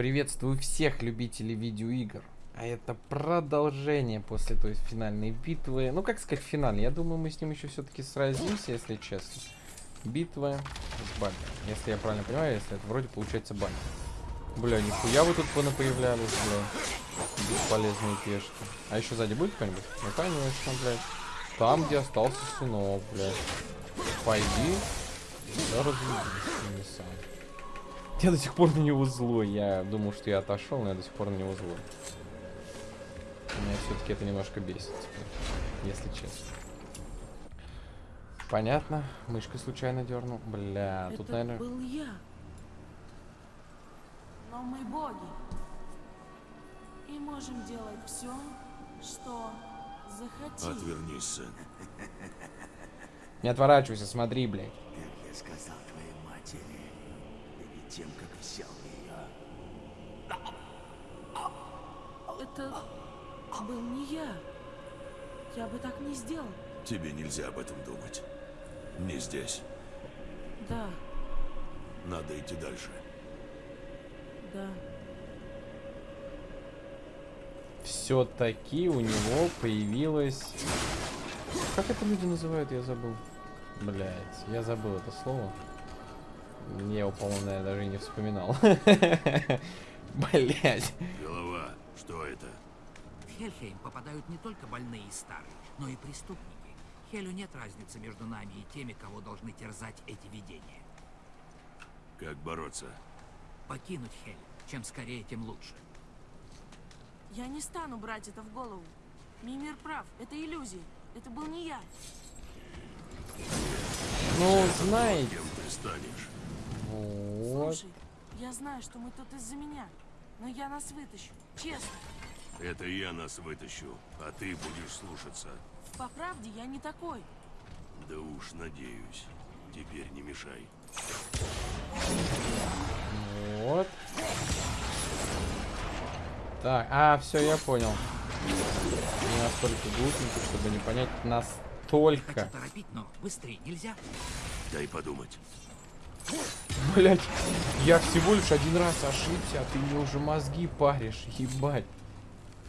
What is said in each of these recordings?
Приветствую всех любителей видеоигр. А это продолжение после той финальной битвы. Ну, как сказать, финальной. Я думаю, мы с ним еще все-таки сразимся, если честно. Битва с Банни. Если я правильно понимаю, если это вроде получается Банни. Бля, нихуя вы тут появлялись, бля. Бесполезные пешки. А еще сзади будет кто-нибудь? Ну, конечно, блядь. Там, где остался сынок, блядь. Пойди. Да разведись сам. Я до сих пор на него злой. Я думал, что я отошел, но я до сих пор на него злой. Меня все-таки это немножко бесит теперь, если честно. Понятно. Мышкой случайно дернул. Бля, это тут, наверное... был я. Но мы боги. И можем делать все, что захотим. Отвернись, сын. Не отворачивайся, смотри, блядь. Как я сказал тем, как взял ее. Это был не я. Я бы так не сделал. Тебе нельзя об этом думать. Не здесь. Да, Надо идти дальше. да. Все-таки у него появилась... Как это люди называют, я забыл. Блять, я забыл это слово. Я его, по-моему, наверное, даже и не вспоминал. Блять. Голова, что это? В Хельхейм попадают не только больные и старые, но и преступники. Хелю нет разницы между нами и теми, кого должны терзать эти видения. Как бороться? Покинуть Хель. Чем скорее, тем лучше. Я не стану брать это в голову. Мимир прав, это иллюзия. Это был не я. Ну, знаете, Кем ты станешь? Вот. Слушай, я знаю, что мы тут из-за меня. Но я нас вытащу. Честно. Это я нас вытащу, а ты будешь слушаться. По правде, я не такой. Да уж, надеюсь. Теперь не мешай. Вот. Так, а, все, я понял. Не настолько глупенький, чтобы не понять настолько. Хочу торопить, но быстрее нельзя. Дай подумать. Блять, я всего лишь один раз ошибся, а ты мне уже мозги паришь, ебать.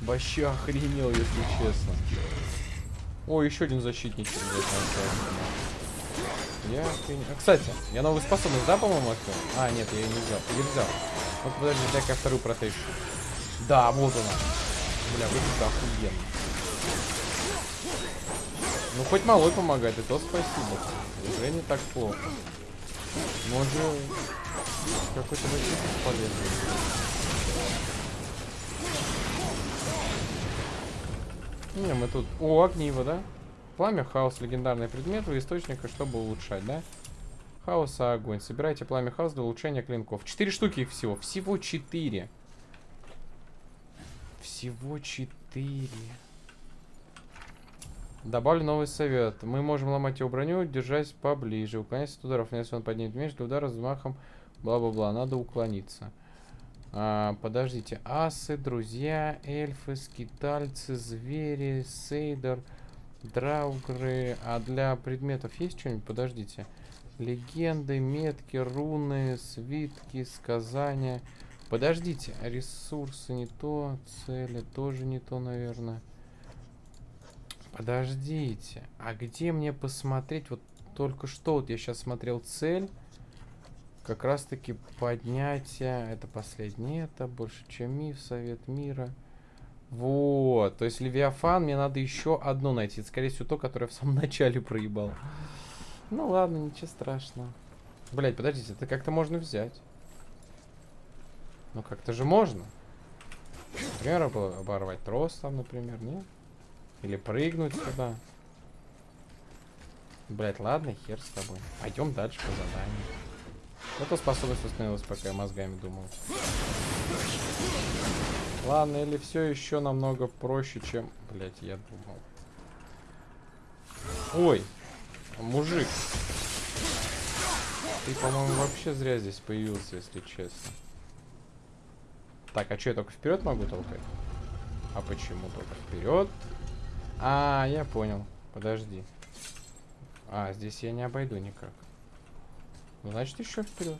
Вообще охренел, если честно. О, еще один защитник. Я. А, Кстати, я новую способность, да, по-моему, открыл? А, нет, я ее не взял. Или взял. Ну подожди, дай-ка я вторую протещу. Да, вот она. Бля, выглядит охуенно. Ну, хоть малой помогает, и то спасибо. Уже не так плохо. Может, какой-то защитник полезный. Не, мы тут... О, огниво, да? Пламя, хаос, легендарный предмет у источника, чтобы улучшать, да? Хаос, а огонь. Собирайте пламя хаос для улучшения клинков. Четыре штуки их всего. Всего четыре. Всего четыре. Добавлю новый совет. Мы можем ломать его броню, держась поближе. Уклоняйся от ударов. Если он поднимет меч для удара взмахом, бла-бла-бла. Надо уклониться. А, подождите. Асы, друзья, эльфы, скитальцы, звери, сейдер, драугры. А для предметов есть что-нибудь? Подождите. Легенды, метки, руны, свитки, сказания. Подождите. Ресурсы не то. Цели тоже не то, наверное. Подождите, а где мне посмотреть? Вот только что вот я сейчас смотрел цель. Как раз таки поднятие. Это последнее, это больше, чем миф, совет мира. Вот, то есть Левиафан, мне надо еще одно найти. Скорее всего, то, которое в самом начале проебал. Ну ладно, ничего страшного. Блять, подождите, это как-то можно взять. Ну как-то же можно. Например, обо- оборвать трос там, например, нет? Или прыгнуть сюда. Блять, ладно, хер с тобой. Пойдем дальше по заданию. Это способность восстановилась, пока я мозгами думал. Ладно, или все еще намного проще, чем... Блять, я думал. Ой, мужик. Ты, по-моему, вообще зря здесь появился, если честно. Так, а что, я только вперед могу толкать? А почему только вперед? А, я понял. Подожди. А, здесь я не обойду никак. Ну, значит, еще вперед.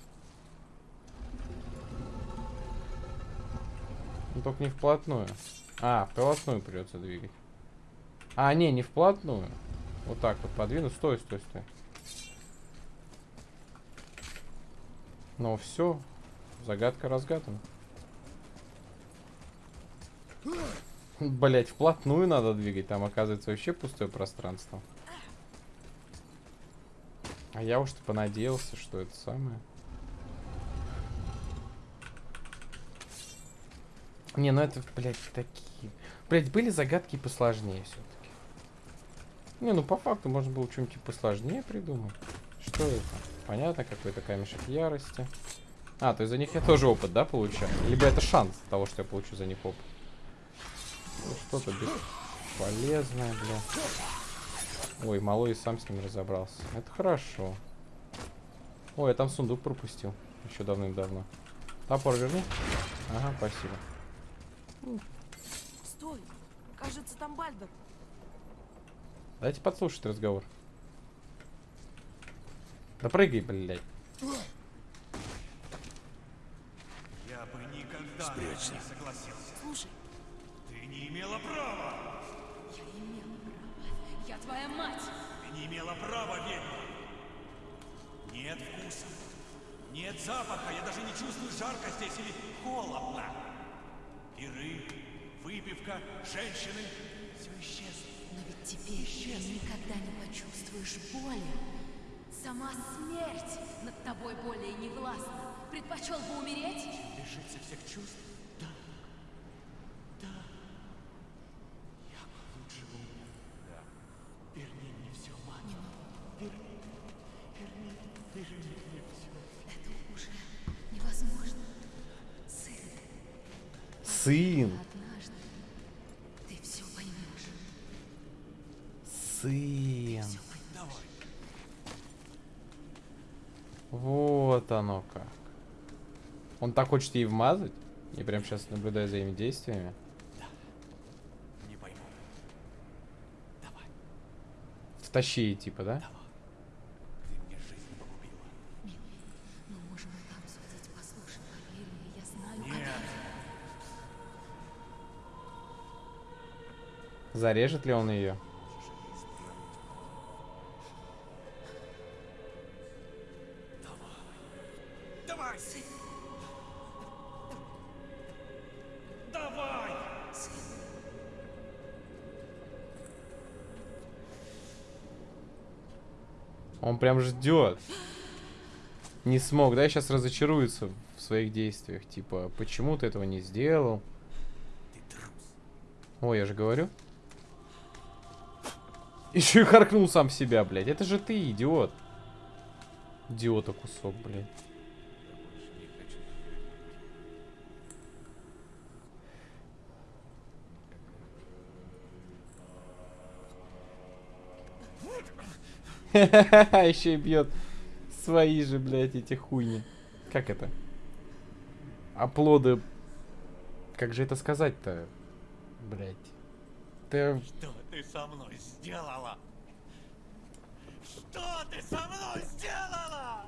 Ну, только не вплотную. А, вплотную придется двигать. А, не, не вплотную. Вот так вот подвину. Стой, стой, стой. Ну все, загадка разгадана. Блять, вплотную надо двигать. Там оказывается вообще пустое пространство. А я уж понадеялся, что это самое. Не, ну это, блядь, такие. Блядь, были загадки посложнее все-таки. Не, ну по факту можно было что-нибудь посложнее придумать. Что это? Понятно, какой-то камешек ярости. А, то есть за них я тоже опыт, да, получаю? Либо это шанс того, что я получу за них опыт. Ну, что-то бесполезное, бля. Ой, малой сам с ним разобрался. Это хорошо. Ой, я там сундук пропустил. Еще давным-давно. Топор верни. Ага, спасибо. Стой! Кажется, там Бальдер. Дайте подслушать разговор. Да прыгай, блядь. Я бы никогда Спрячься. не согласился. Слушай, не имела права! Я имела право. Я твоя мать. Ты не имела права, ведьма! Нет вкуса, нет запаха, я даже не чувствую жарко здесь или холодно. Пиры, выпивка, женщины — все исчезло. Но ведь теперь ты никогда не почувствуешь боли. Сама смерть над тобой более не властна. Предпочел бы умереть? Лишиться всех чувств? Он так хочет ей вмазать? Я прям сейчас наблюдаю за ими действиями. Не пойму. Давай. Втащи ей, типа, да? Ты мне жизнь погубила. Мы можем и там судить. Послушай, поверь мне, я знаю, Нет. Зарежет ли он ее? Прям ждет. Не смог, да? Сейчас разочаруется в своих действиях. Типа, почему ты этого не сделал? Ой, я же говорю. Еще и харкнул сам себя, блядь. Это же ты, идиот. Идиота кусок, блядь. Еще и бьет свои же, блядь, эти хуйни. Как это? Оплоды. Как же это сказать-то? Блядь. Ты... Что ты со мной сделала? Что ты со мной сделала?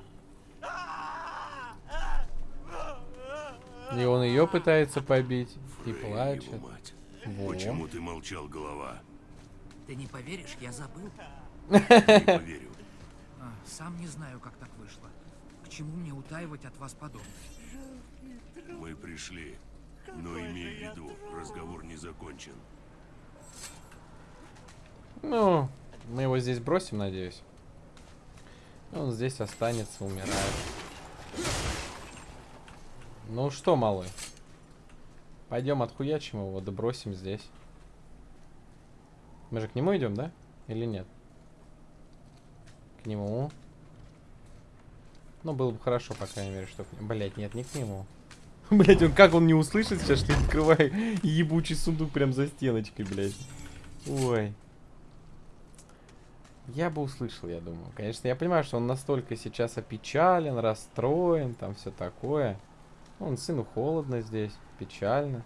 И он ее пытается побить. И Фрей, плачет. мать. Во. Почему ты молчал, голова? Ты не поверишь, я забыл. Не поверю. А, сам не знаю, как так вышло. К чему мне утаивать от вас подобное? Мы пришли. Но имей в виду, разговор не закончен. Ну, мы его здесь бросим, надеюсь. Он здесь останется, умирает. Ну что, малый? Пойдем отхуячим его, добросим здесь. Мы же к нему идем, да? Или нет? К нему. Ну, было бы хорошо, по крайней мере, что... Блять, нет, не к нему. Блять, он как он не услышит сейчас, что я открываю ебучий сундук прям за стеночкой, блять. Ой. Я бы услышал, я думаю. Конечно, я понимаю, что он настолько сейчас опечален, расстроен, там все такое. Он сыну холодно здесь, печально.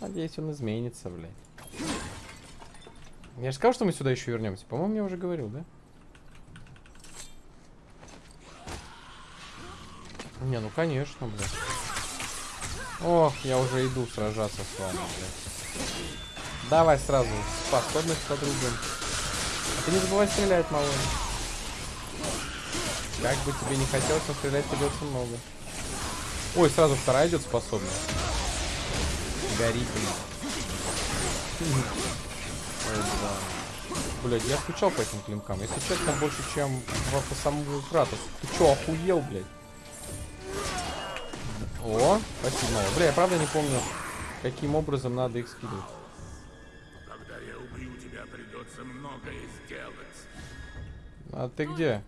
Надеюсь, он изменится, блядь. Я же сказал, что мы сюда еще вернемся. По-моему, я уже говорил, да? Не, ну конечно, блядь. Ох, я уже иду сражаться с вами, блядь. Давай сразу способность подрубим. А ты не забывай стрелять, малой. Как бы тебе не хотелось, но стрелять придется много. Ой, сразу вторая идет способность. Горит. Блядь, я скучал по этим клинкам. Если честно, больше, чем по, самому Кратос. Ты чё, охуел, блядь? О, спасибо. Бля, я правда не помню, каким образом надо их скидывать. Когда я убью тебя, придется многое сделать. А ты где?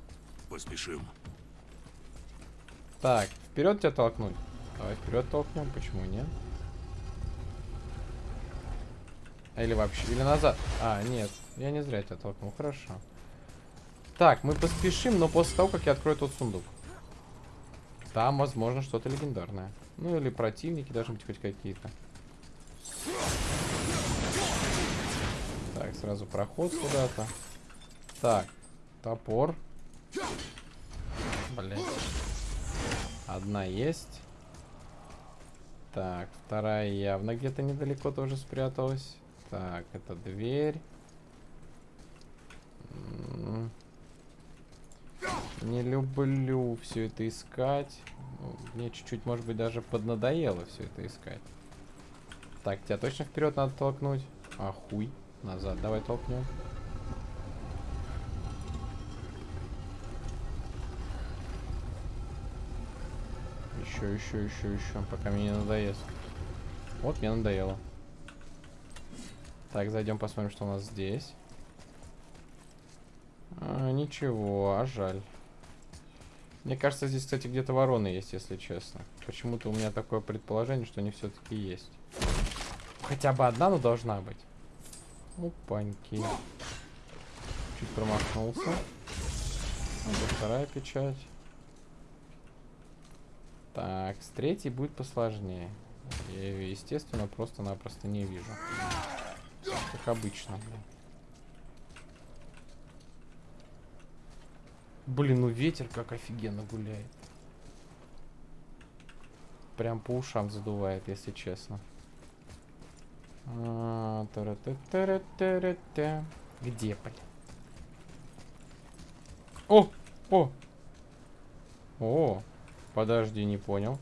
Поспешим. Так, вперед тебя толкнуть. Давай вперед толкнем, почему нет? Или вообще, или назад. А, нет, я не зря тебя толкнул, хорошо. Так, мы поспешим, но после того, как я открою тот сундук. Там, возможно, что-то легендарное. Ну, или противники должны быть хоть какие-то. Так, сразу проход куда-то. Так, топор. Блин. Одна есть. Так, вторая явно где-то недалеко тоже спряталась. Так, это дверь. Не люблю все это искать. Ну, Мне чуть-чуть, может быть, даже поднадоело все это искать. Так, тебя точно вперед надо толкнуть? А хуй. Назад давай толкнем. Еще, еще, еще, еще, пока мне не надоест. Вот, мне надоело. Так, зайдем посмотрим, что у нас здесь. А, ничего, а жаль. Мне кажется, здесь, кстати, где-то вороны есть, если честно. Почему-то у меня такое предположение, что они все-таки есть. Хотя бы одна, но должна быть. Опаньки. Чуть промахнулся. Вот вторая печать. Так, с третьей будет посложнее. Я ее, естественно, просто-напросто не вижу. Как обычно, блин. Блин, ну ветер как офигенно гуляет. Прям по ушам задувает, если честно. А, тара-та-тара-тара-та. Где, блин? О! О! О! Подожди, не понял.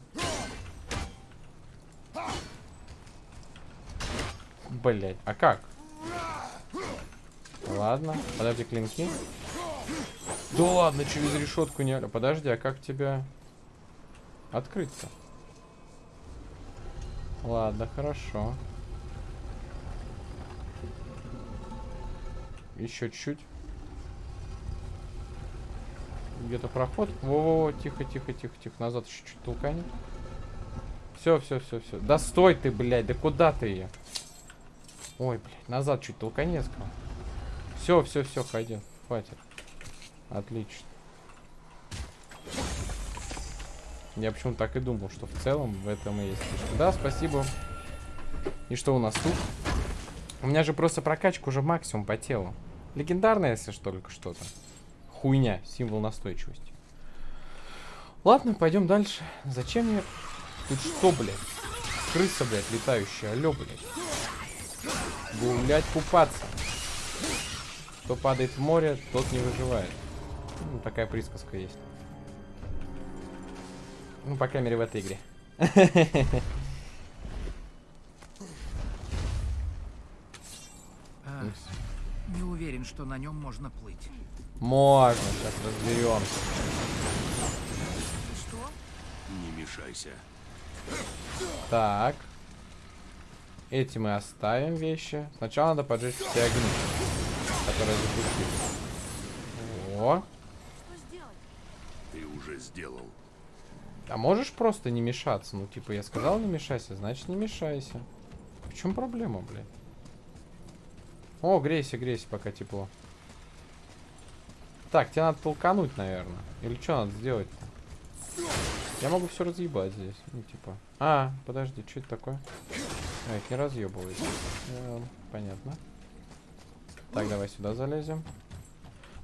Блять, а как? Ладно, подожди, клинки. Да ладно, через решетку не... Подожди, а как тебя открыть-то? Ладно, хорошо. Еще чуть-чуть. Где-то проход. Во-во-во, тихо, тихо, тихо, тихо. Назад еще чуть толкани. Все, все, все, все. Да стой ты, блядь, да куда ты ее? Ой, блядь, назад чуть сказал. Все, все, все, пойдем. Хватит. Отлично. Я почему-то так и думал, что в целом в этом и есть фишка. Да, спасибо. И что у нас тут? У меня же просто прокачка уже максимум по телу. Легендарная, если что, только что-то. Хуйня, символ настойчивости. Ладно, пойдем дальше. Зачем мне... Тут что, блядь? Крыса, блядь, летающая. Алло, блядь. Гулять, купаться. Кто падает в море, тот не выживает. Ну, такая присказка есть. Ну, по крайней мере, в этой игре. Не уверен, что на нем можно плыть. Можно, сейчас разберемся. Что? Не мешайся. Так. Эти мы оставим вещи. Сначала надо поджечь все огни, которые запустились. О, уже сделал. а можешь просто не мешаться? Ну, типа, я сказал не мешайся, значит не мешайся. В чем проблема, блядь? О, грейся, грейся, пока тепло. Так, тебе надо толкануть, наверное. Или что надо сделать-то? Я могу все разъебать здесь. Ну, типа. А, подожди, что это такое? А, это не разъебывает. Э, понятно. Так, давай сюда залезем.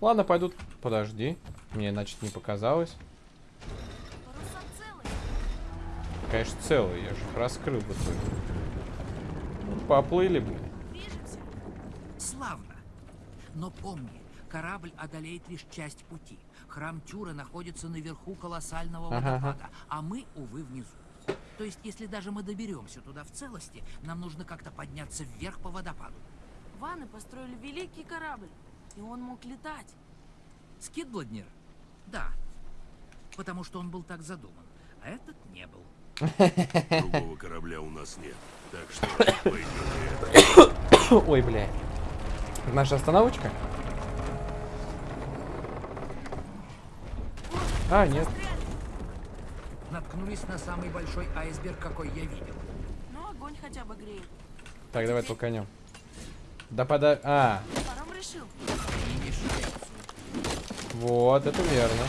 Ладно, пойдут. Подожди. Мне, значит, не показалось. Конечно, целые. Я же их раскрыл в итоге. Ну, Поплыли. Движемся. Славно. Но помни, корабль одолеет лишь часть пути. Храм Тюра находится наверху колоссального Ага, ага. водопада, а мы, увы, внизу. То есть, если даже мы доберемся туда в целости, нам нужно как-то подняться вверх по водопаду. Ваны построили великий корабль, и он мог летать. Скидбладнер? Да. Потому что он был так задуман. А этот не был. Другого корабля у нас нет. Так что пойдем это. Ой, бля. Наша остановочка? А, нет. Наткнулись на самый большой айсберг, какой я видел. Но огонь хотя бы греет. Так, давай толканем. Да пода... А, вот, это верно.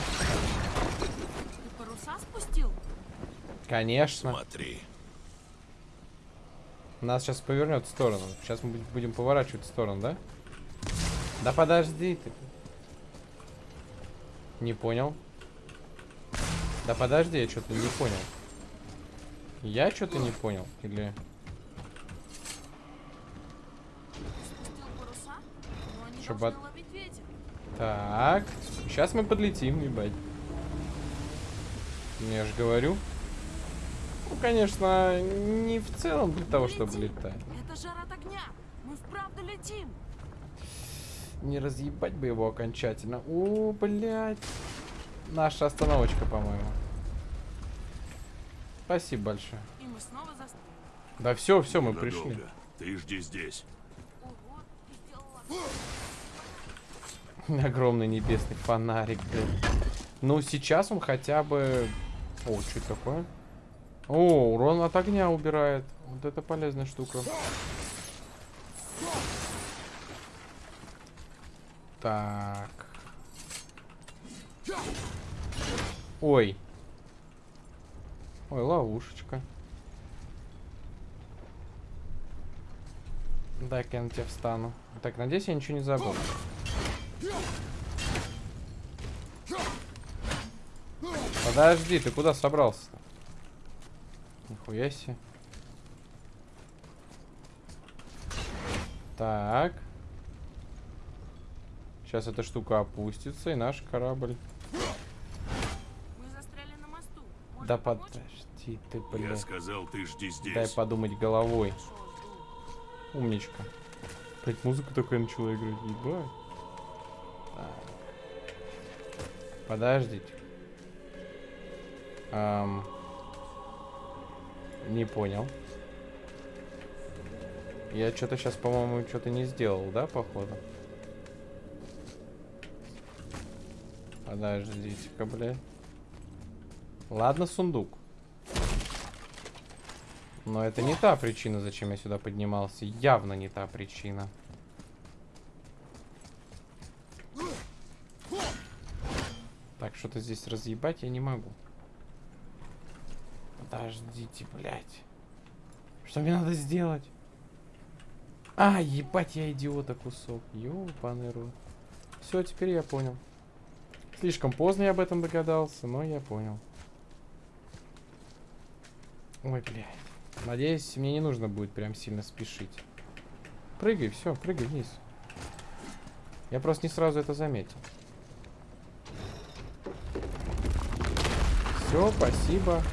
Конечно. Смотри. Нас сейчас повернет в сторону. Сейчас мы будем- поворачивать в сторону, да? Да подожди ты. Не понял. Да подожди, я что-то не понял. Я что-то не понял. Или... Спустил паруса? Но они Чтоб должны от-. Так. Сейчас мы подлетим, ебать. Я же говорю. Ну, конечно, не в целом для того, чтобы Летим. летать. Это жар от огня. Мы вправду летим. Не разъебать бы его окончательно. О, блядь. Наша остановочка, по-моему. Спасибо большое. И мы снова застряли. Да все, все, мы пришли. Ты жди здесь. Ого, ты сделала. Огромный небесный фонарик, блядь. Ну, сейчас он хотя бы... О, что это такое? О, урон от огня убирает. Вот это полезная штука. Так. Ой. Ой, ловушечка. Дай-ка я на тебя встану. Так, надеюсь, я ничего не забыл. Подожди, ты куда собрался-то? Нихуя себе. Так. Сейчас эта штука опустится, и наш корабль... Мы застряли на мосту. Может, Да подожди ты, Я блядь. сказал, ты жди здесь. Дай подумать головой. Умничка. Блять, музыка такая начала играть, ебать. Так. Подождите. Ам. Не понял. Я что-то сейчас, по-моему, что-то не сделал, да, походу? Подождите-ка, блядь. Ладно, сундук. Но это не та причина, зачем я сюда поднимался. Явно не та причина. Так, что-то здесь разъебать я не могу. Подождите, блядь. Что мне надо сделать? А, ебать, я идиота кусок. Ёбаный. Все, теперь я понял. Слишком поздно я об этом догадался, но я понял. Ой, блядь. Надеюсь, мне не нужно будет прям сильно спешить. Прыгай, все, прыгай вниз. Я просто не сразу это заметил. Все, спасибо.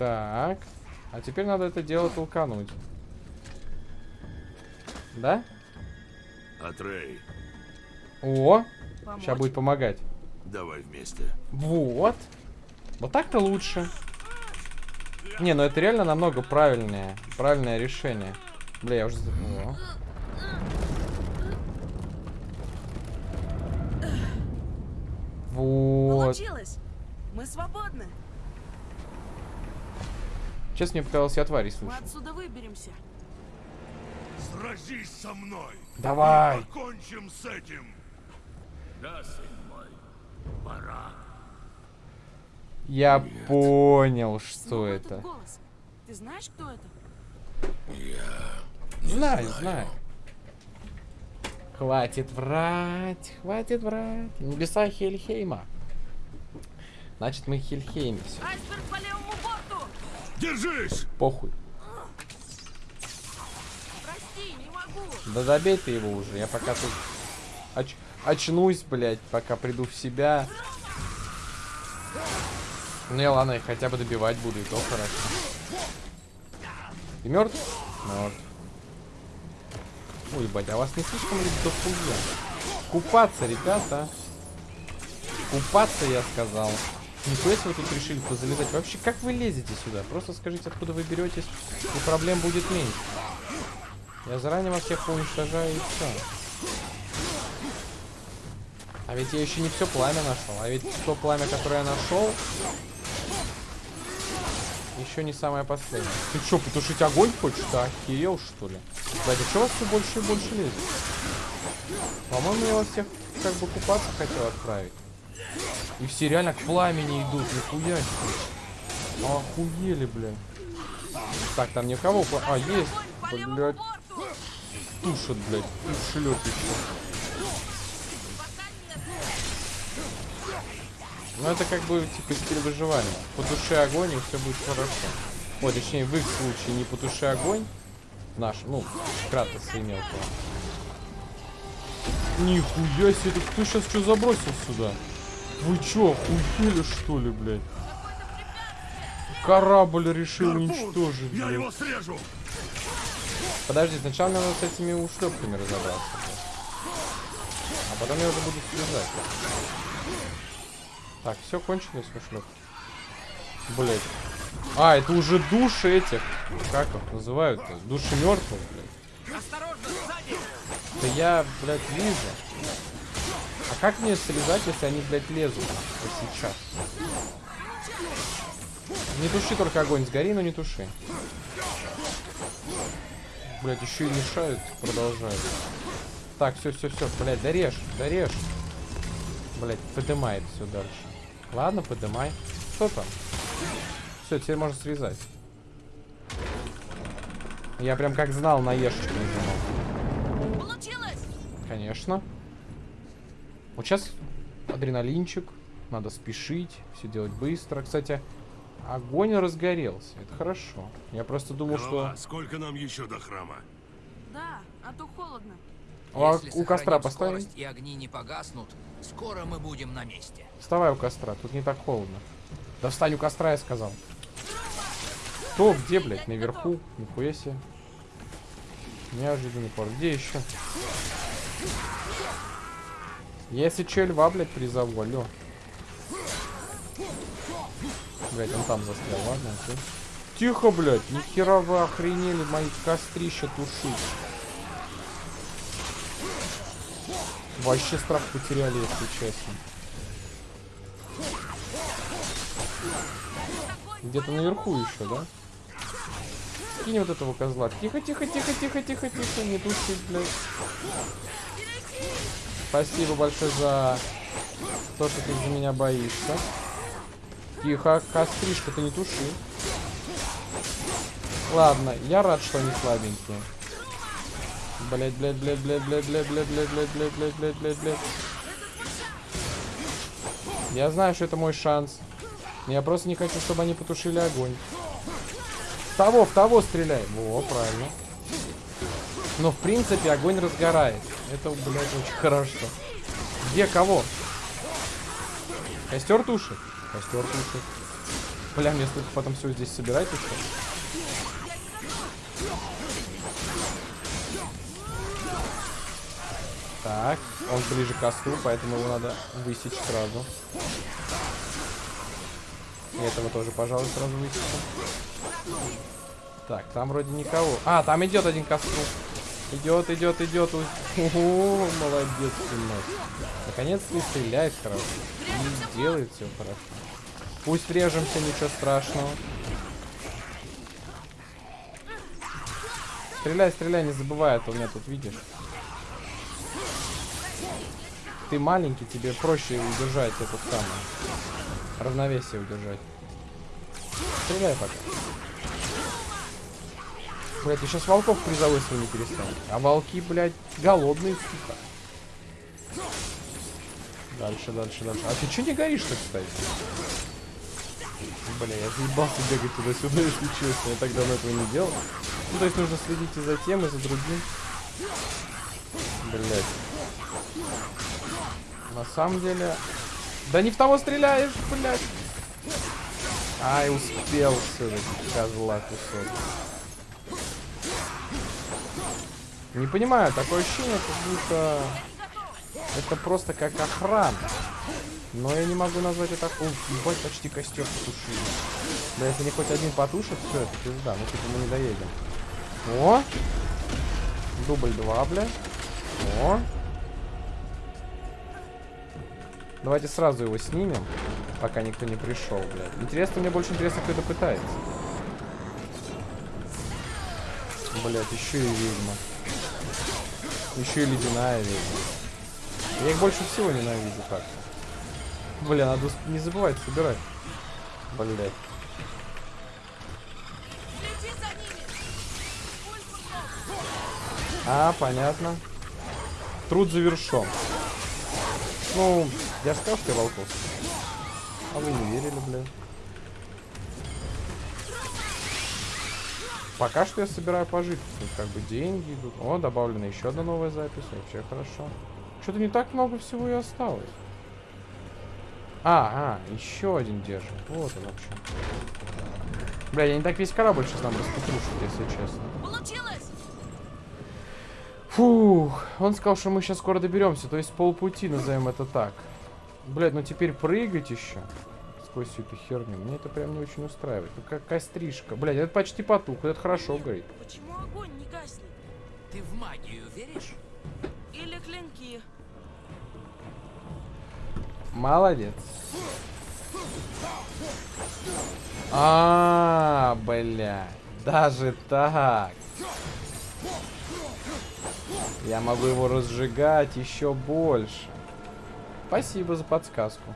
Так. А теперь надо это дело толкануть. Да? Атрей, О, Помочь? сейчас будет помогать. давай вместе. Вот. Вот так-то лучше. Не, ну это реально намного правильнее. Правильное решение. Бля, я уже... за- О. Вот. Получилось! Мы свободны! Честно, мне показалось, я твари Мы слышу. отсюда выберемся. Сразись со мной. Давай. Покончим с этим. Да, сын мой. Пора. Я понял, что Снова это. голос. Ты знаешь, кто это? Я Знаю, знаю. Хватит врать, хватит врать. Небеса Хельхейма. Значит, мы Хельхеймимся. Айсберг по левому борту! Держись! Похуй. Прости, не могу! Да добей ты его уже. Я пока тут оч- очнусь, блядь, пока приду в себя. Ну я ладно, я хотя бы добивать буду, и то хорошо. Ты мертв? Мертв. Ой, ебать, а вас не слишком ли дохуя? Купаться, ребята. Купаться, я сказал. Нихуя вы тут решили позалезать. Вообще, как вы лезете сюда? Просто скажите, откуда вы беретесь, и проблем будет меньше. Я заранее вас всех уничтожаю и все. А ведь я еще не все пламя нашел. А ведь то пламя, которое я нашел, еще не самое последнее. Ты что, потушить огонь хочешь? Да, охерел, что ли? Кстати, что вас все больше и больше лезет? По-моему, я вас всех как бы купаться хотел отправить. И все реально к пламени идут, нихуя себе. Охуели, блин. Так, там никого... пла- А, есть. Блядь, тушат, блядь. Шлет еще. Ну это как бы типа стиль выживания. Потуши огонь и все будет хорошо. Ой, точнее в их случае не потуши огонь. Наш, ну, Кратос имел то. Нихуя себе, кто сейчас что забросил сюда? Вы чё, охуели что ли, блядь? Корабль решил уничтожить, Я блядь. его срежу! Подожди, сначала мне надо с этими ушлепками разобраться. блядь. А потом я уже буду слезать. Так, все кончилось ушлепки. Блять. А, это уже души этих. Как их называют-то? Души мертвых, блядь. Осторожно, сзади! Да я, блядь, вижу. Как мне слезать, если они, блядь, лезут? Вот сейчас. Не туши только огонь, сгори, но не туши. Блять, еще и мешают, продолжают. Так, все, все, все, блядь, дорежь, дорежь. Блять, подымает все дальше. Ладно, подымай. Что там? Все, теперь можно срезать. Я прям как знал на ешечку нажимал. Получилось! Конечно. Вот сейчас адреналинчик. Надо спешить, все делать быстро. Кстати, огонь разгорелся. Это хорошо. Я просто думал, Голова, что... сколько нам еще до храма? Да, а то холодно. А у костра поставим? и огни не погаснут, скоро мы будем на месте. Вставай у костра, тут не так холодно. Да встань у костра, я сказал. Кто, где, блядь? Наверху? Нихуя себе. Неожиданный пор. Где еще? Если че, льва, блядь, призову, алло. Блядь, он там застрял, ладно, окей. Тихо, блядь, нихера вы охренели мои кострища тушить. Вообще страх потеряли, если честно. Где-то наверху еще, да? Скинь вот этого козла. Тихо, тихо, тихо, тихо, тихо, тихо. Не тушить, блядь. Спасибо большое за то, что ты за меня боишься. Тихо, костришка, ты не туши. Ладно, я рад, что они слабенькие. Блять, блять, блять, блять, блять, блять, блять, блять, блять, блять, блять, блять, блять, блять. Я знаю, что это мой шанс. Я просто не хочу, чтобы они потушили огонь. В того, в того стреляй. Во, правильно. Но, в принципе, огонь разгорает. Это, блядь, очень хорошо. Где кого? Костер тушит? Костер тушит. Бля, мне столько потом все здесь собирать еще. Так, он ближе к костру, поэтому его надо высечь сразу. И этого тоже, пожалуй, сразу высечем. Так, там вроде никого. А, там идет один костру. Идет, идет, идет. О, молодец, сынок. Наконец-то и стреляет хорошо. И делает все хорошо. Пусть режемся, ничего страшного. Стреляй, стреляй, не забывай, а то у меня тут видишь. Ты маленький, тебе проще удержать это самое. Равновесие удержать. Стреляй пока. Блять, ты сейчас волков призовой своими перестанешь. А волки, блядь, голодные, сука. Дальше, дальше, дальше. А ты че не горишь-то, кстати? Бля, я заебался бегать туда-сюда, если честно. Я так давно этого не делал. Ну, то есть нужно следить и за тем, и за другим. Блять. На самом деле... Да не в того стреляешь, блядь. Ай, успел все-таки, козла кусок. Не понимаю, такое ощущение, как будто это просто как охрана. Но я не могу назвать это... О, ебать, почти костер потушили. Да если не хоть один потушит, все, это пизда. Ну, типа, мы не доедем. О! Дубль 2, бля. О! Давайте сразу его снимем, пока никто не пришел, блядь. Интересно, мне больше интересно, кто это пытается. Блять, еще и ведьма. Еще и ледяная ведьма. Я их больше всего ненавижу так. Бля, надо не забывать собирать. Блять. А, понятно. Труд завершен. Ну, я сказал, что я волков. А вы не верили, блядь. Пока что я собираю пожитки. Как бы деньги идут. О, добавлена еще одна новая запись. Вообще хорошо. Что-то не так много всего и осталось. А, а, еще один держит. Вот он вообще. Бля, я не так весь корабль сейчас нам распетрушит, если честно. Фух, он сказал, что мы сейчас скоро доберемся, то есть полпути, назовем это так. Блять, ну теперь прыгать еще сквозь всю эту херню, мне это прям не очень устраивает. Ну какая стрижка. Блять, это почти потух, это хорошо горит. Почему огонь не гаснет? Ты в магию веришь? Или клинки? Молодец. А, бля, даже так. Я могу его разжигать еще больше. Спасибо за подсказку.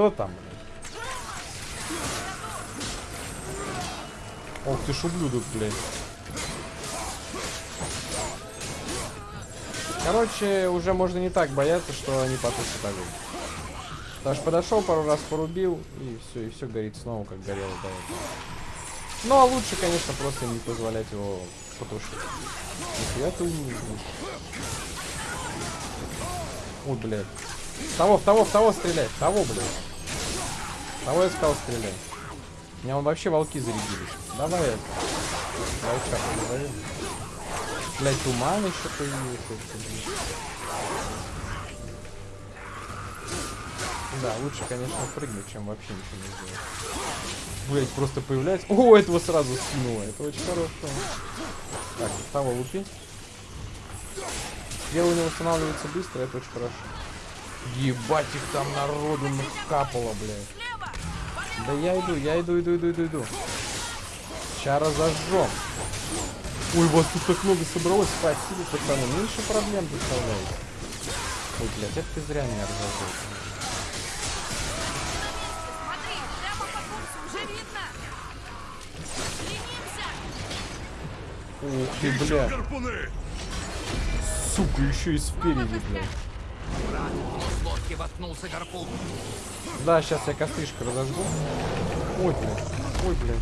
Кто там? Ох ты ж ублюдок, блядь. Короче, уже можно не так бояться, что они потушат огонь. Что подошел, пару раз порубил, и все, и все горит снова, как горело до этого. Ну, а лучше, конечно, просто не позволять его потушить. Нихуя ты умный. Ой, блядь. В Того, в того, в того стрелять. в Того, блядь. Того я сказал стрелять. У меня вообще волки зарядились. Давай это. Волчак назовем. Блять, туман еще появился. Да, лучше, конечно, прыгнуть, чем вообще ничего не сделать. Блять, просто появляется. О, этого сразу скинуло. Это очень хорошо. Так, того лупи. Дело не восстанавливается быстро, это очень хорошо. Ебать их там народу накапало, блядь. Да я иду, я иду, иду, иду, иду, иду. Сейчас разожжем. Ой, вас тут так много собралось. Спасибо, пацаны. Меньше проблем доставляете. Ой, блядь, это ты зря меня разожжешь. Смотри, прямо по курсу уже видно! Стремимся! Ух ты, Еще бля. гарпуны! Сука, еще и спереди, блядь. Да, сейчас я костришко разожгу. Ой, блядь. Ой, блядь.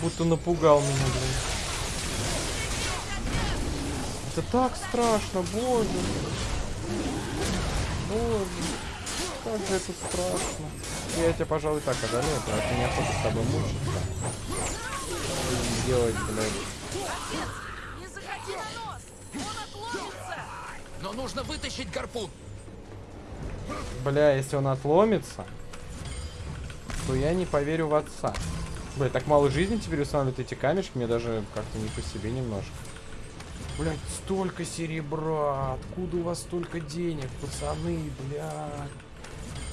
Будто напугал меня, блядь. Это так страшно, боже. Боже. Как же это страшно. Я тебя, пожалуй, так одолею, потому что неохота с тобой мучиться. И Делать, блядь. Не заходи на нос! Он отломится! Но нужно вытащить гарпун. Бля, если он отломится, то я не поверю в отца. Бля, так мало жизни теперь устанавливают эти камешки, мне даже как-то не по себе немножко. Блять, столько серебра, откуда у вас столько денег, пацаны, блядь.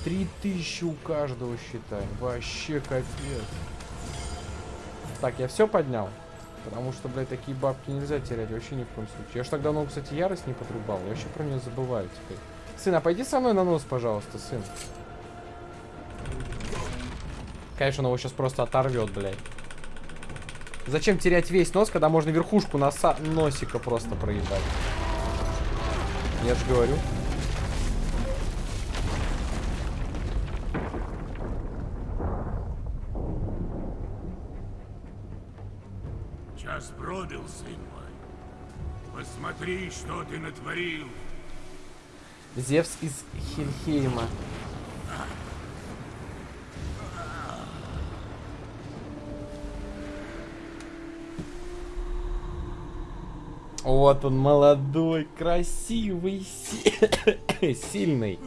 Три тысячи у каждого, считай. Вообще капец. Так, я все поднял? Потому что, блядь, такие бабки нельзя терять вообще ни в коем случае. Я ж так давно, кстати, ярость не подрубал. Я вообще про нее забываю теперь. Сын, а пойди со мной на нос, пожалуйста, сын. Конечно, он его сейчас просто оторвет, блядь. Зачем терять весь нос, когда можно верхушку носа носика просто проебать? Я же говорю. Час пробил, сын мой. Посмотри, что ты натворил. Зевс из Хельхейма. Вот он, молодой, красивый, си- сильный.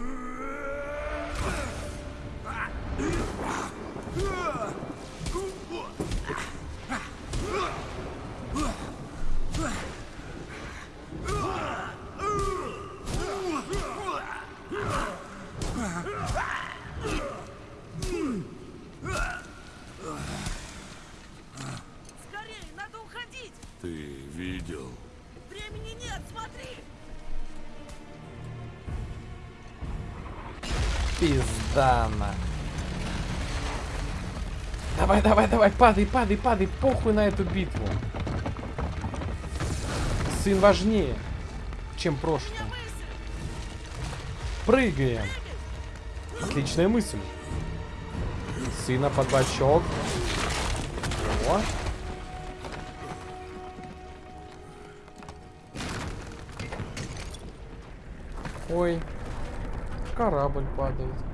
Давай, давай, падай, падай, падай, похуй на эту битву. Сын важнее, чем прошлое. Прыгаем. Отличная мысль. Сына под бочок. О. Ой, корабль падает.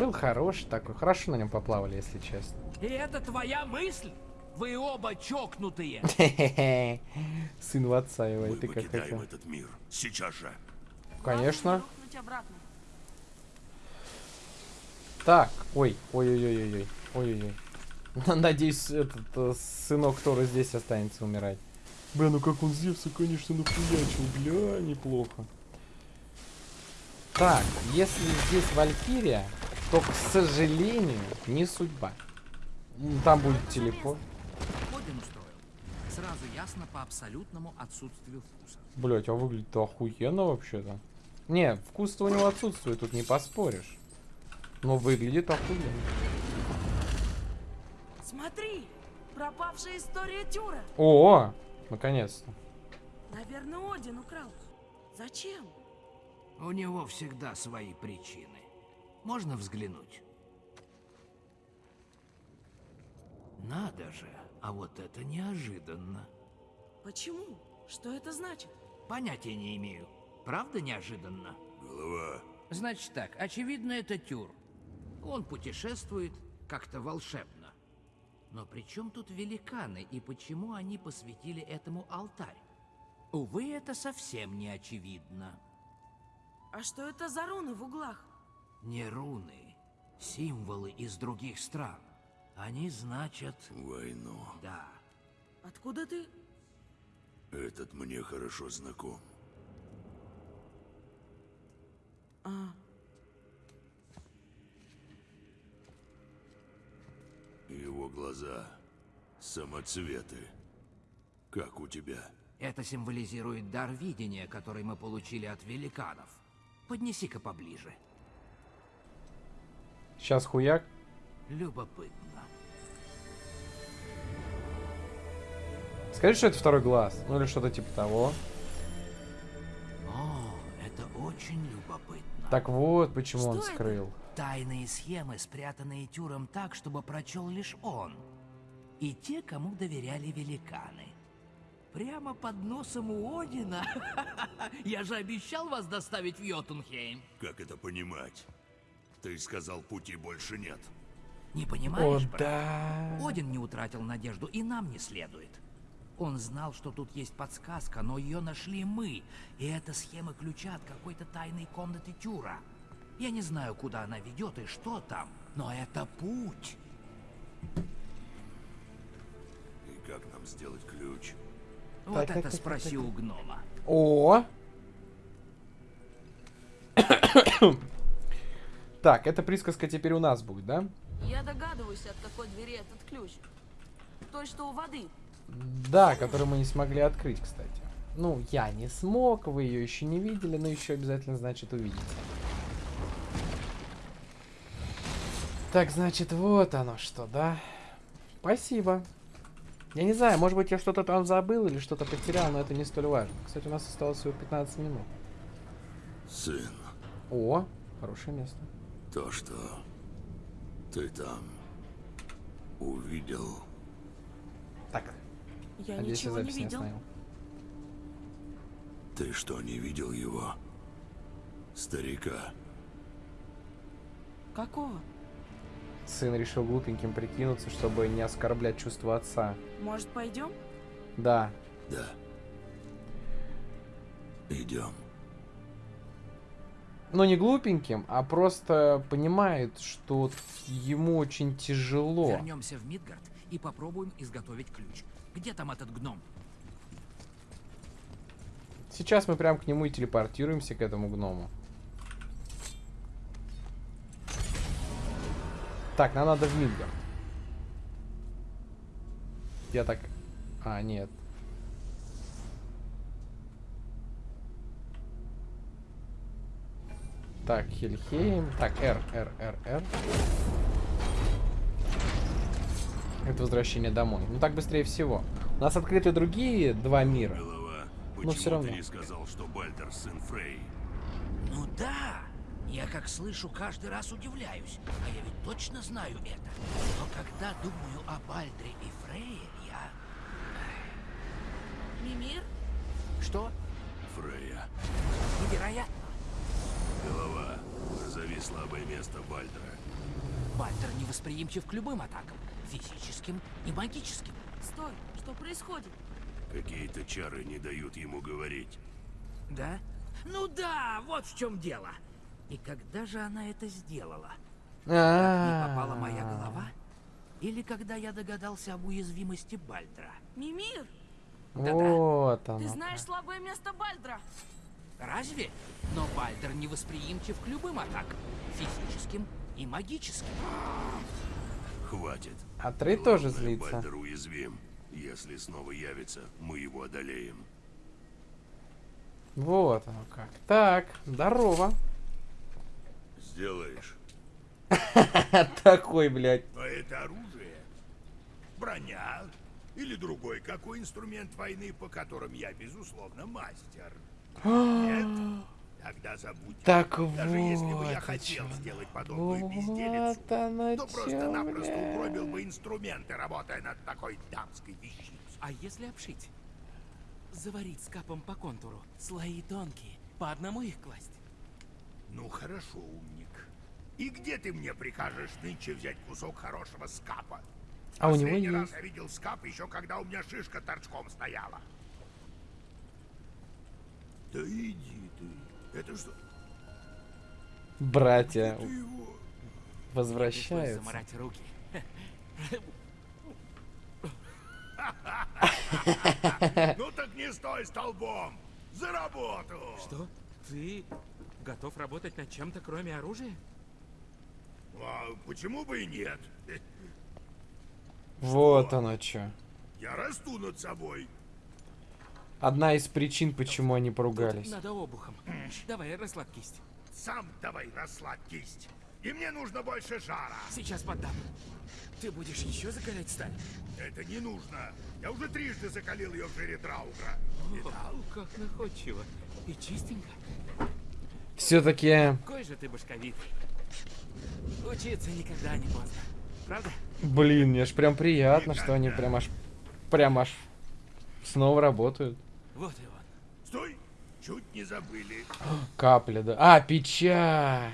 Был хороший такой. Хорошо на нем поплавали, если честно. И это твоя мысль? Вы оба чокнутые. Сын в отца его, и Мы ты как покидаем хотел. этот мир. Сейчас же. Конечно. Так, ой, ой-ой-ой-ой, ой-ой-ой. Надеюсь, этот э, сынок Тора здесь останется умирать. Бля, ну как он Зевса, конечно, нахуячил. Бля, неплохо. Так, если здесь Валькирия, то, к сожалению, не судьба. Там будет устроил. Сразу ясно по абсолютному отсутствию вкуса. Блять, а выглядит-то охуенно вообще-то. Не, вкус-то у него отсутствует, тут не поспоришь. Но выглядит охуенно. Смотри! Пропавшая история Тюра! О, наконец-то. Наверное, Один украл. Зачем? У него всегда свои причины. Можно взглянуть? Надо же, а вот это неожиданно. Почему? Что это значит? Понятия не имею. Правда неожиданно? Голова. Значит так, очевидно, это Тюр. Он путешествует как-то волшебно. Но при чем тут великаны и почему они посвятили этому алтарь? Увы, это совсем не очевидно. А что это за руны в углах? Не руны, символы из других стран. Они значат... Войну. Да. Откуда ты? Этот мне хорошо знаком. А, Его глаза. Самоцветы. Как у тебя? Это символизирует дар видения, который мы получили от великанов. Поднеси-ка поближе. Сейчас хуяк. Любопытно. Скажи, что это второй глаз. Ну или что-то типа того. О, это очень любопытно. Так вот, почему Что он это? скрыл. Тайные схемы, спрятанные Тюром так, чтобы прочел лишь он. И те, кому доверяли великаны. Прямо под носом у Одина? Я же обещал вас доставить в Йотунхейм. Как это понимать? Ты сказал, пути больше нет. Не О, понимаешь, брат? да. Один не утратил надежду, и нам не следует. Он знал, что тут есть подсказка, но ее нашли мы. И это схема ключа от какой-то тайной комнаты Тюра. Я не знаю, куда она ведет и что там, но это путь. И как нам сделать ключ? Вот Так, так, это так, так, спроси у гнома. О! Так, эта присказка теперь у нас будет, да? я догадываюсь, от какой двери этот ключ. Той, что у воды. Да, которую мы не смогли открыть, кстати. Ну, я не смог, вы ее еще не видели, но еще обязательно, значит, увидите. Так, значит, вот оно что, да? Спасибо. Я не знаю, может быть, я что-то там забыл или что-то потерял, но это не столь важно. Кстати, у нас осталось всего 15 минут. Сын, О, хорошее место. То, что ты там увидел, Так, Я я ничего не видел. ты что, не видел его? Старика. Какого? Сын решил глупеньким прикинуться, чтобы не оскорблять чувства отца. Может, пойдем? Да, Да. Идем. Но не глупеньким, а просто понимает, что ему очень тяжело. Вернемся в Мидгард и попробуем изготовить ключ. Где там этот гном? Сейчас мы прям к нему и телепортируемся, к этому гному. Так, нам надо в Мидгард. Я так... А, нет. Так, Хельхейм. Так, R, R, R, R. Это возвращение домой. Ну так быстрее всего. У нас открыты другие два мира. Голова, Но почему всё равно. ты не сказал, что Бальдер сын Фрей? Ну да, я как слышу, каждый раз удивляюсь. А я ведь точно знаю это. Но когда думаю о Бальдре и Фрейе, я... Мимир? Что? Фрея. Невероятно. Голова, назови слабое место Бальдера. Бальдер невосприимчив к любым атакам. Физическим и магическим. Стой, что происходит? Какие-то чары не дают ему говорить. Да? Ну да, вот в чем дело. И когда же она это сделала? Как не попала моя голова? Или когда я догадался об уязвимости Бальдра? Мимир, Вот оно. ты знаешь слабое место Бальдра. Разве? Но Бальдер невосприимчив к любым атакам. Физическим и магическим. Хватит. А Трей тоже злится. Бальдер уязвим. Если снова явится, мы его одолеем. Вот оно как. Так, здорово. Сделаешь? Такой, блядь. А это оружие? Броня? Или другой какой инструмент войны, по которым я, безусловно, мастер? Нет? Тогда забудь. Так Даже если бы я вот хотел о чём сделать подобную безделицу, Вот оно то просто-напросто угробил бы инструменты, работая над такой дамской вещицей. А если обшить? Заварить с капом по контуру. Слои тонкие. По одному их класть. Ну хорошо, умник. И где ты мне прикажешь нынче взять кусок хорошего скапа? А у него Последний раз есть. я видел скап еще когда у меня шишка торчком стояла. Да иди ты. Это что? Братья его... Возвращаются. заморать руки. Ну так не стой столбом! За работу! Что? Ты готов работать над чем-то, кроме оружия? А почему бы и нет? Вот оно чё. Я расту над собой. Одна из причин, почему они поругались. Надо обухом. Давай, расслабь кисть. Сам давай расслабь кисть. И мне нужно больше жара. Сейчас поддам. Ты будешь еще закалять сталь? Это не нужно. Я уже трижды закалил ее в жире Драугра. О, как находчиво. И чистенько. Все-таки, Какой же ты башковитый. Учиться никогда не поздно. Правда? блин, мне ж прям приятно, что они прям аж, прям аж снова работают. Вот и он. Стой! Чуть не забыли. Капля, да. А, печать.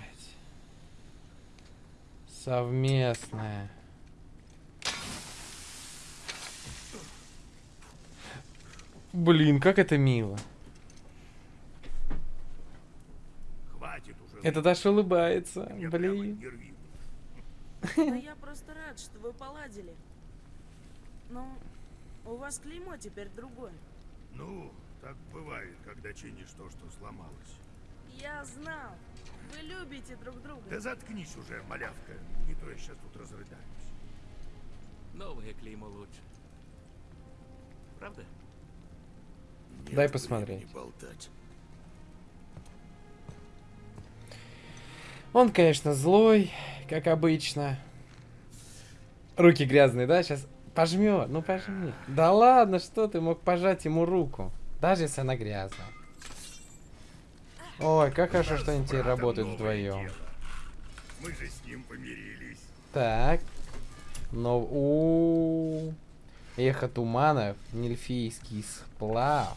Совместная. Блин, как это мило. Хватит уже. Это Даша улыбается. Мне Блин. Да я просто рад, что вы поладили. Но у вас клеймо теперь другое. Ну, так бывает, когда чинишь то, что сломалось. Я знал. Вы любите друг друга. Да заткнись уже, малявка. Не то я сейчас тут разрыдаюсь. Новое клеймо лучше. Правда? Нет Дай посмотреть. болтать. Он, конечно, злой, как обычно. Руки грязные, да? Сейчас пожмет. Ну пожми. Да ладно, что ты мог пожать ему руку? Даже если она грязная. Ой, как хорошо, что они теперь работают вдвоем. Мы же с ним помирились. Так. Но... у Эхо туманов, нельфийский сплав.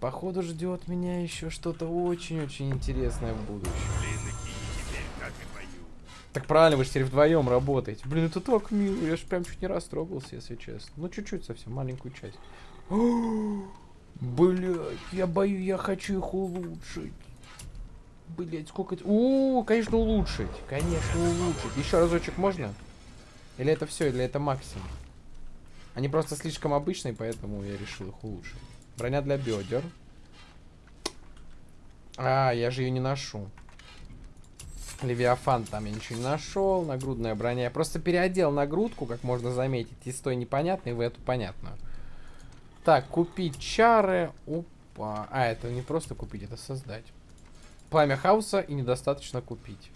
Походу ждет меня еще что-то очень-очень интересное в будущем. Так правильно, вы же теперь вдвоем работаете. Блин, это так мило. Я же прям чуть не растрогался, если честно. Ну, чуть-чуть совсем, маленькую часть. Блять, я боюсь, я хочу их улучшить. Блять, сколько... У, конечно, улучшить. Конечно, улучшить. Еще разочек можно? Или это все, или это максимум? Они просто слишком обычные, поэтому я решил их улучшить. Броня для бедер. А, я же ее не ношу. Левиафан там я ничего не нашел. Нагрудная броня. Я просто переодел нагрудку, как можно заметить, из той непонятной в эту понятную. Так, купить чары. Опа. А, это не просто купить, это создать. Пламя хаоса и недостаточно купить.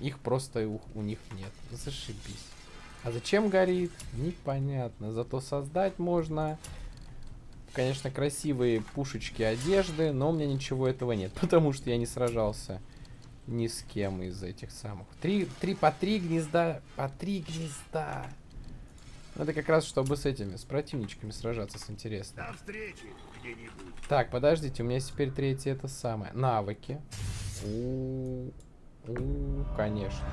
Их просто у, у них нет. Зашибись. А зачем горит? Непонятно. Зато создать можно. Конечно, красивые пушечки одежды, но у меня ничего этого нет, потому что я не сражался ни с кем из этих самых. Три, три по три гнезда, по три гнезда. Ну, Это как раз чтобы с этими, с противничками сражаться, с интересным. До встречи где-нибудь. Так, подождите, у меня теперь третье это самое. Навыки. У, у, конечно.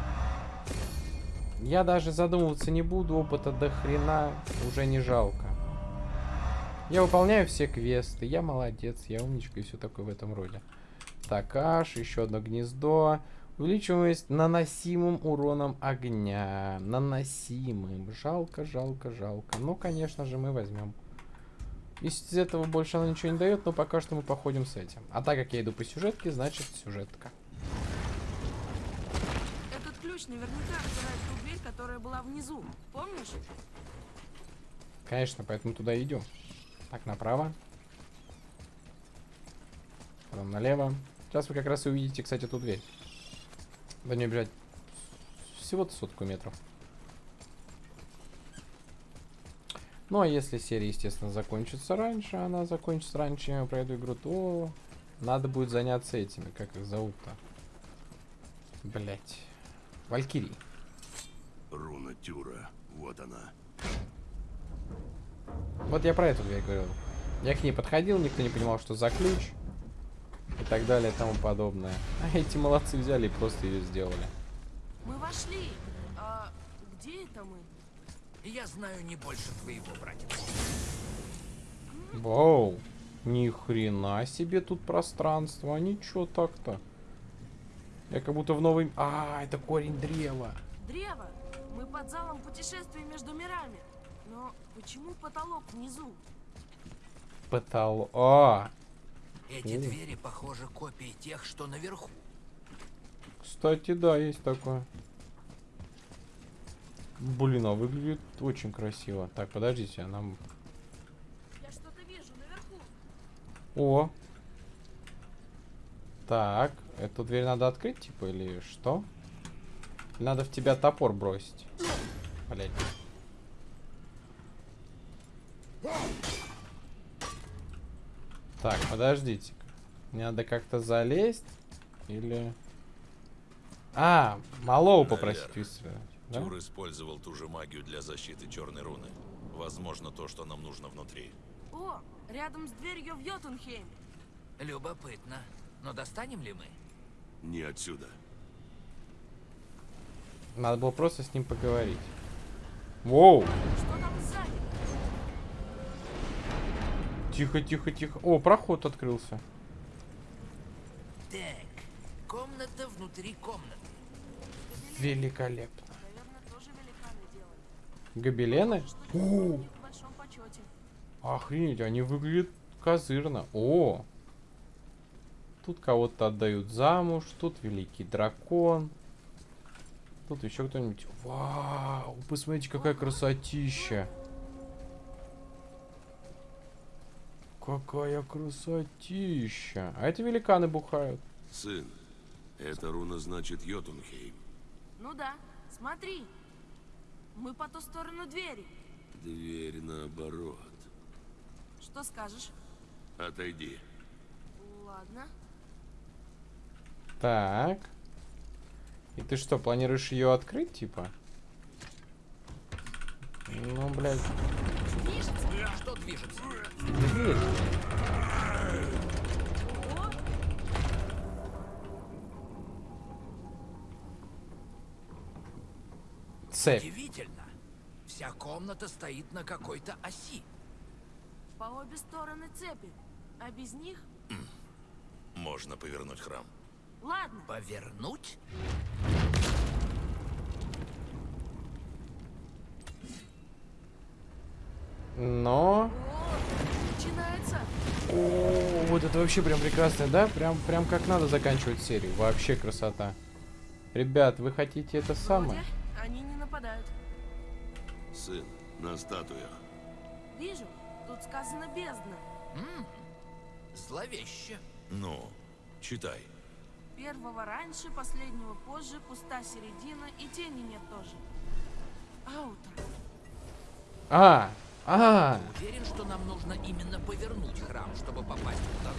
Я даже задумываться не буду, опыта до хрена уже не жалко. Я выполняю все квесты, я молодец, я умничка и все такое в этом роде. Так, аж, еще одно гнездо. Увеличиваемость наносимым уроном огня. Наносимым. Жалко, жалко, жалко. Ну, конечно же, мы возьмем. Из этого больше она ничего не дает, но пока что мы походим с этим. А так как я иду по сюжетке, значит сюжетка. Этот ключ наверняка открывает ту дверь, которая была внизу. Помнишь? Конечно, поэтому туда идем. Так, направо. Потом налево. Сейчас вы как раз и увидите, кстати, эту дверь. До нее бежать всего-то сотку метров. Ну, а если серия, естественно, закончится раньше, она закончится раньше, чем я пройду игру, то надо будет заняться этими, как их зовут-то. Блять. Валькирий. Руна Тюра. Вот она. Вот я про эту дверь говорил. Я к ней подходил, никто не понимал, что за ключ. И так далее, и тому подобное. А эти молодцы взяли и просто ее сделали. Мы вошли. А где это мы? Я знаю не больше твоего, братец. Вау. Ни хрена себе тут пространство. А ничего так-то. Я как будто в новый... А, это корень древа. Древо. Мы под залом путешествия между мирами. Но почему потолок внизу? Потолок. А, Эти двери, похожи, копии тех, что наверху. кстати, да, есть такое. Блин, а выглядит очень красиво. Так, подождите, а нам... Я что-то вижу наверху. О. Так, эту дверь надо открыть, типа, или что? Надо в тебя топор бросить. Блять. Так, подождите. Мне надо как-то залезть. Или... А, Малоу попросить выстрелить. Да? Тюр использовал ту же магию для защиты черной руны. Возможно, то, что нам нужно внутри. О, рядом с дверью в Йотунхейм. Любопытно. Но достанем ли мы? Не отсюда. Надо было просто с ним поговорить. Воу! Что там сзади? Тихо, тихо, тихо. О, проход открылся. Так, комната внутри комнаты. Великолепно. Наверное, тоже великаны делали. Гобелены? О, охренеть, они выглядят козырно. О! Тут кого-то отдают замуж, тут великий дракон. Тут еще кто-нибудь. Вау, посмотрите, какая красотища. Какая красотища. А это великаны бухают. Сын, эта руна значит Йотунхейм. Ну да, смотри. Мы по ту сторону двери. Дверь наоборот. Что скажешь? Отойди. Ладно. Так. И ты что, планируешь ее открыть, типа? Ну, блядь, Что движется? дверь. О, Цепь. Удивительно. Вся комната стоит на какой-то оси. по обе стороны цепи. А без них? Можно повернуть храм. Ладно. Повернуть? Но... О, вот это вообще прям прекрасно, да? Прям, прям как надо заканчивать серию. Вообще красота. Ребят, вы хотите это самое? Они не нападают. Сын, на статуях. Вижу, тут сказано бездна. М, Зловеще. Ну, читай. Первого раньше, последнего позже, пуста середина и тени нет тоже. Аутро. А, а, Уверен, что нам нужно именно повернуть храм, чтобы попасть нужно.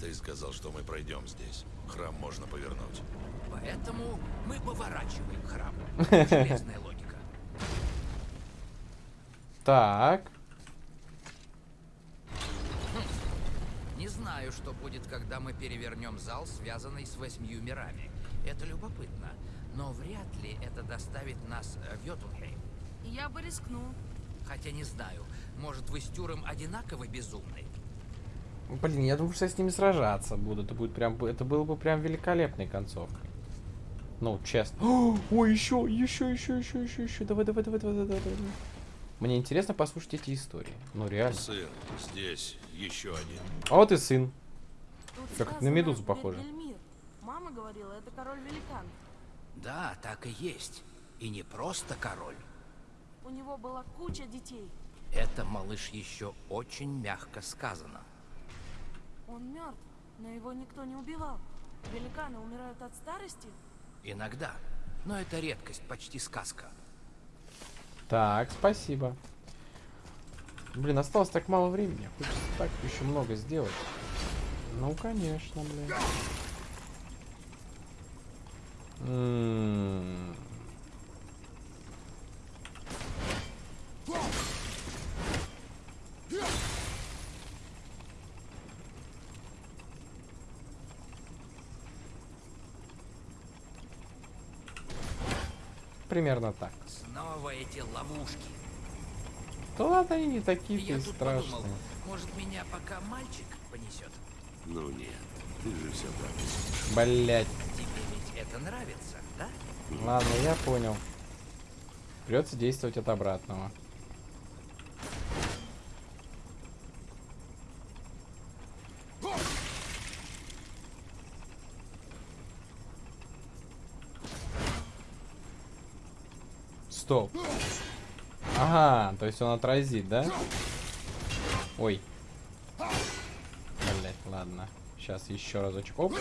Ты сказал, что мы пройдем здесь. Храм можно повернуть. Поэтому мы поворачиваем храм. Железная логика. так. Не знаю, что будет, когда мы перевернем зал, связанный с восьмью мирами. Это любопытно. Но вряд ли это доставит нас э, в Йотунхейм. Я бы рискнул. Хотя не знаю, может вы с Тюром одинаково безумны? Блин, я думаю, что я с ними сражаться буду. Это будет прям, это было бы прям великолепной концовкой. Ну, честно. О, ой, еще, еще, еще, еще, еще, еще. Давай, давай, давай, давай, давай, давай. Мне интересно послушать эти истории. Ну, реально. Сын, здесь еще один. А вот и сын. Тут Как на медузу похоже. Мама говорила, это король великан. Да, так и есть. И не просто король. У него была куча детей. Это, малыш, еще очень мягко сказано. Он мертв, но его никто не убивал. Великаны умирают от старости? Иногда. Но это редкость, почти сказка. Так, спасибо. Блин, осталось так мало времени. Хочется так еще много сделать. Ну, конечно, блин. М. Примерно так. Снова эти ловушки. Да ладно, они не такие Я и тут подумал, страшные. может меня пока мальчик понесет? Ну нет, ты же все так. Блять. Тебе ведь это нравится, да? Ладно, я понял. Придется действовать от обратного. Стоп. Ага, то есть он отразит, да? Ой. Блять, ладно. Сейчас еще разочек. Оп.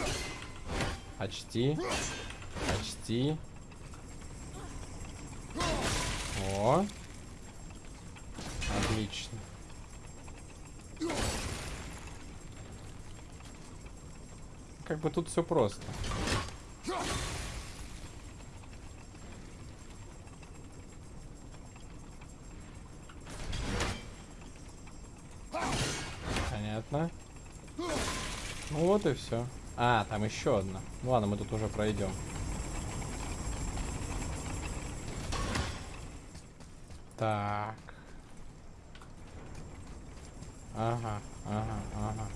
Почти. Почти. О. Отлично. Как бы тут все просто. Понятно. Ну вот и все. А, там еще одна. Ну ладно, мы тут уже пройдем. Так. Ага, ага, ага.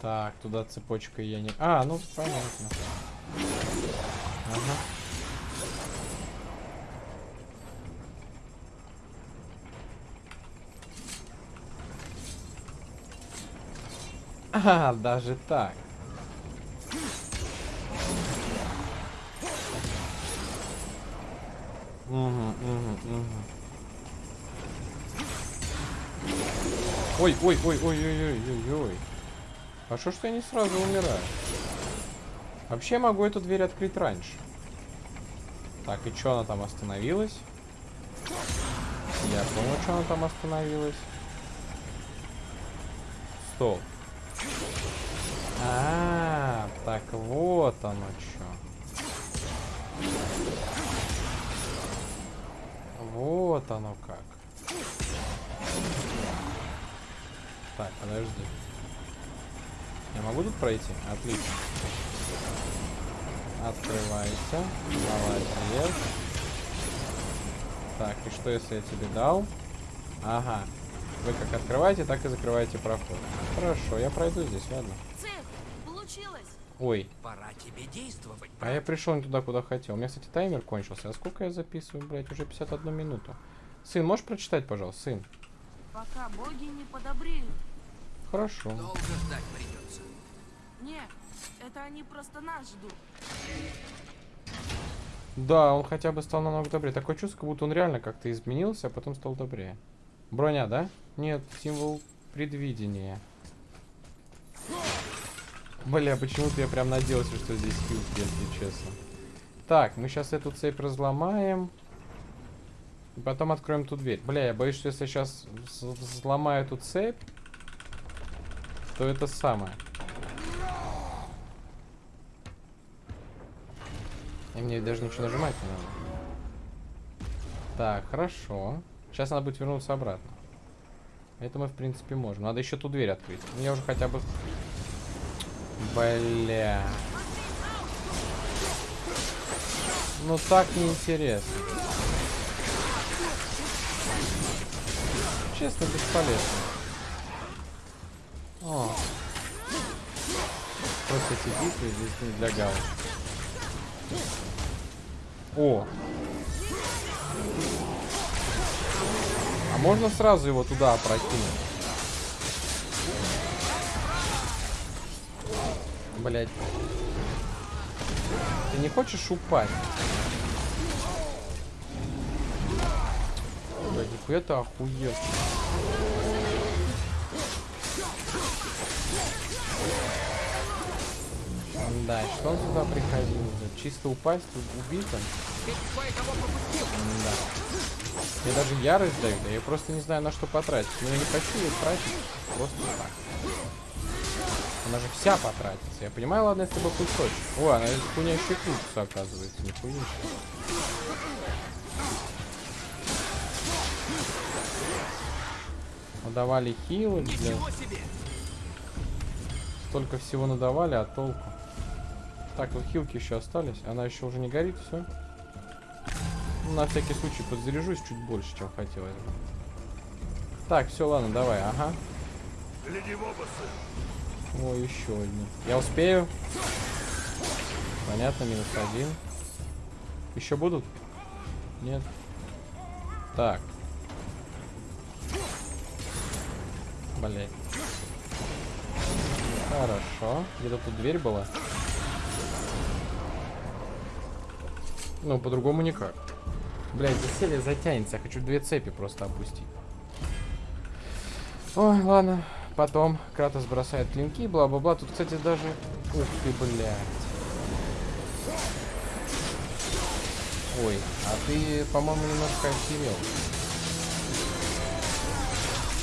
Так, туда цепочкой я не... А, ну понятно. Ага. А, даже так. Угу, угу, угу. Ой, ой, ой, ой, ой, ой, ой, ой. А что, что я не сразу умираю? Вообще могу эту дверь открыть раньше. Так, и что она там остановилась? Я понял, что она там остановилась. Стоп. А, так вот оно что. Вот оно как. Так, подожди. Я могу тут пройти? Отлично. Открывайся. Молодец. Так, и что если я тебе дал? Ага. Вы как открываете, так и закрываете проход. Хорошо, я пройду здесь, ладно. Цель! Получилось! Ой, Пора тебе действовать, а я пришел не туда, куда хотел. У меня, кстати, таймер кончился. А сколько я записываю, блядь? Уже 51 минуту. Сын, можешь прочитать, пожалуйста, сын? Пока боги не подобреют. Хорошо. Долго ждать придется. Не, это они просто нас ждут. Да, он хотя бы стал намного добрее. Такое чувство, как будто он реально как-то изменился, а потом стал добрее. Броня, да? Нет, символ предвидения. Бля, почему-то я прям надеялся, что здесь хилки, если честно. Так, мы сейчас эту цепь разломаем. И потом откроем ту дверь. Бля, я боюсь, что если я сейчас взломаю эту цепь, то это самое. И мне даже ничего нажимать не надо. Так, хорошо. Сейчас надо будет вернуться обратно. Это мы, в принципе, можем. Надо еще ту дверь открыть. Ну, я уже хотя бы... Бля. Ну, так неинтересно. Честно, бесполезно. О. Просто эти битвы здесь не для галочки. О! А можно сразу его туда опрокинуть? Блять. Ты не хочешь упасть? Блять, нихуя ты охуел. Да, что он сюда приходил? уже? Чисто упасть, он? Да. Мне даже ярость дают, а я просто не знаю на что потратить. Но я не хочу ее тратить просто так. Она же вся потратится. Я понимаю, ладно, если бы кусочек. О, она из хуйня еще крутится, оказывается. Нихуя себе. Надавали хилы, блядь. Столько всего надавали, а толку? Так, вот хилки еще остались. Она еще уже не горит, все. на всякий случай подзаряжусь чуть больше, чем хотелось бы. Так, все, ладно, давай, ага. Гляди в оба, сын. О, еще одни. Я успею? Понятно, минус один. Еще будут? Нет. Так. Блять. Хорошо. Где-то тут дверь была. Ну, по-другому никак. Блять, заселье затянется. Я хочу две цепи просто опустить. Ой, ладно. Потом Кратос бросает клинки, бла-бла-бла. Тут, кстати, даже... Ух ты, блядь. Ой, а ты, по-моему, немножко охерел.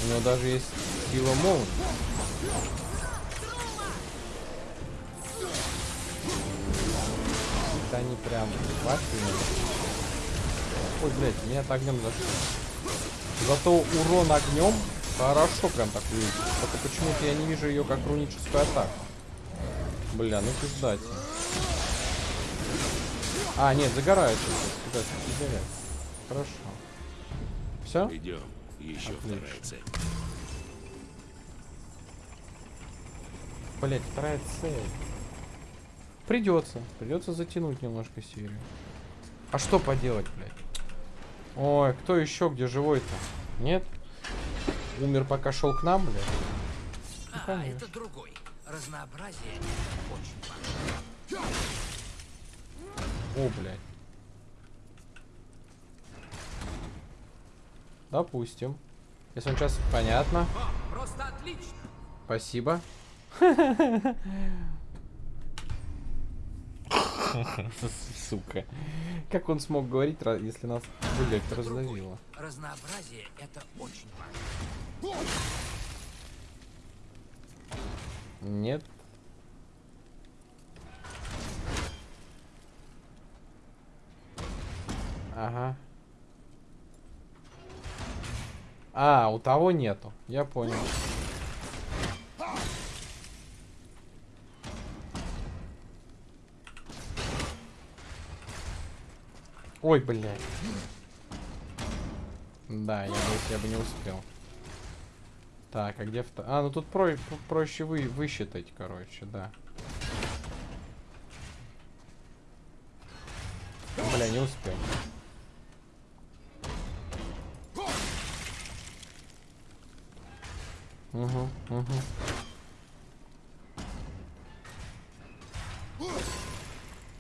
У него даже есть сила молнии. Это они прям вафельные. Ой, блядь, меня огнем зашло. Зато урон огнем хорошо прям так выглядит. Только почему-то я не вижу ее как руническую атаку. Бля, ну пиздать. А, нет, загорается. Пиздать, загорается. Хорошо. Все? Идем. Еще Отлично. вторая цель. Блять, вторая цель. Придется. Придется затянуть немножко серию. А что поделать, блядь? Ой, кто еще где живой-то? Нет? Умер, пока шел к нам? Ну, А, конечно. это другой. Разнообразие очень важно. О, блядь. Допустим. Если он сейчас... Понятно. О, просто отлично. Спасибо. Сука. Как он смог говорить, если нас блядь, раздавило? Разнообразие — это очень важно. Нет. Ага. А, у того нету. Я понял. Ой, блядь. Да, я бы, я бы не успел. Так, а где вто... А, ну тут про... проще вы... высчитать, короче, да. Бля, не успел. Угу, угу.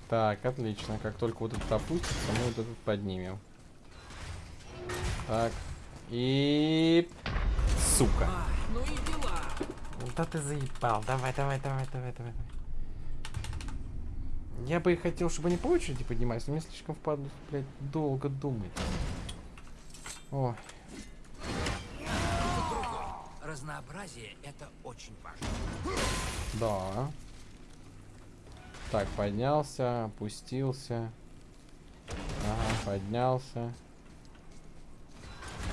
Так, отлично. Как только вот этот опустится, мы вот этот поднимем. Так. И... Сука. Ну и дела. Да ты заебал. Давай, давай, давай, давай, давай. Я бы и хотел, чтобы они по очереди поднимались, но мне слишком впадло, блядь, долго думать. Ой. Разнообразие — это очень важно. Да. Так, поднялся, опустился. Ага, поднялся.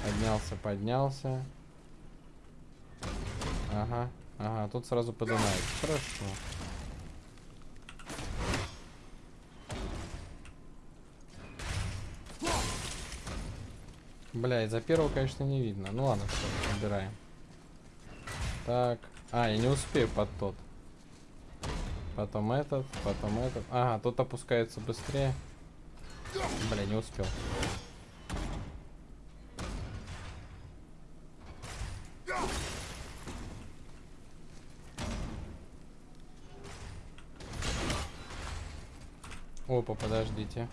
Поднялся, поднялся. Ага, ага, тут сразу поднимается. Хорошо. Бля, из-за первого, конечно, не видно. Ну ладно, все, убираем. Так. А, я не успею под тот. Потом этот, потом этот. Ага, тот опускается быстрее. Бля, не успел. Опа, подождите.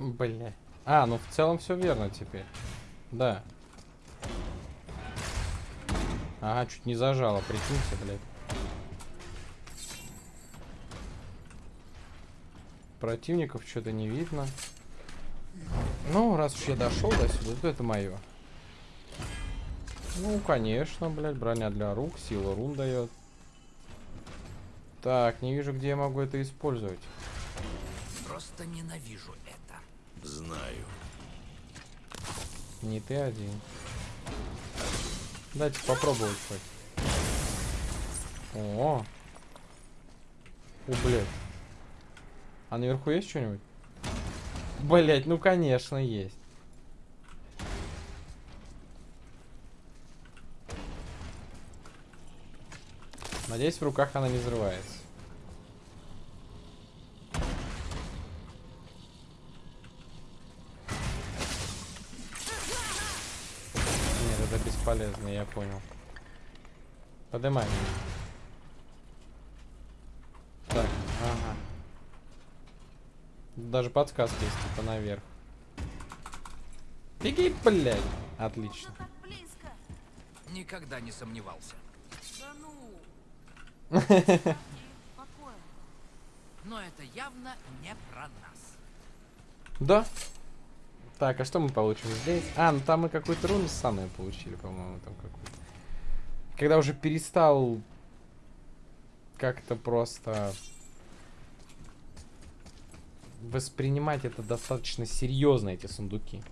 Бля. А, ну в целом все верно теперь. Да. Ага, чуть не зажало, прикиньте, блядь. Противников что-то не видно. Ну, раз уж я дошел до сюда, то это мое. Ну, конечно, блядь, броня для рук, сила рун дает. Так, не вижу, где я могу это использовать. Просто ненавижу это. Знаю. Не ты один. Дайте попробовать хоть. О. О, блядь. А наверху есть что-нибудь? Блять, ну конечно есть. Надеюсь, в руках она не взрывается. Бесполезно, я понял. Меня. Так, ага. Даже подсказка есть, типа, наверх. Беги, блядь! Отлично. Никогда не сомневался. Да ну. Покоя. Но это явно не про нас. Да. Так, а что мы получим здесь? А, ну там мы какую-то руну самые получили, по-моему, там какую-то. Когда уже перестал как-то просто воспринимать это достаточно серьезно, эти сундуки.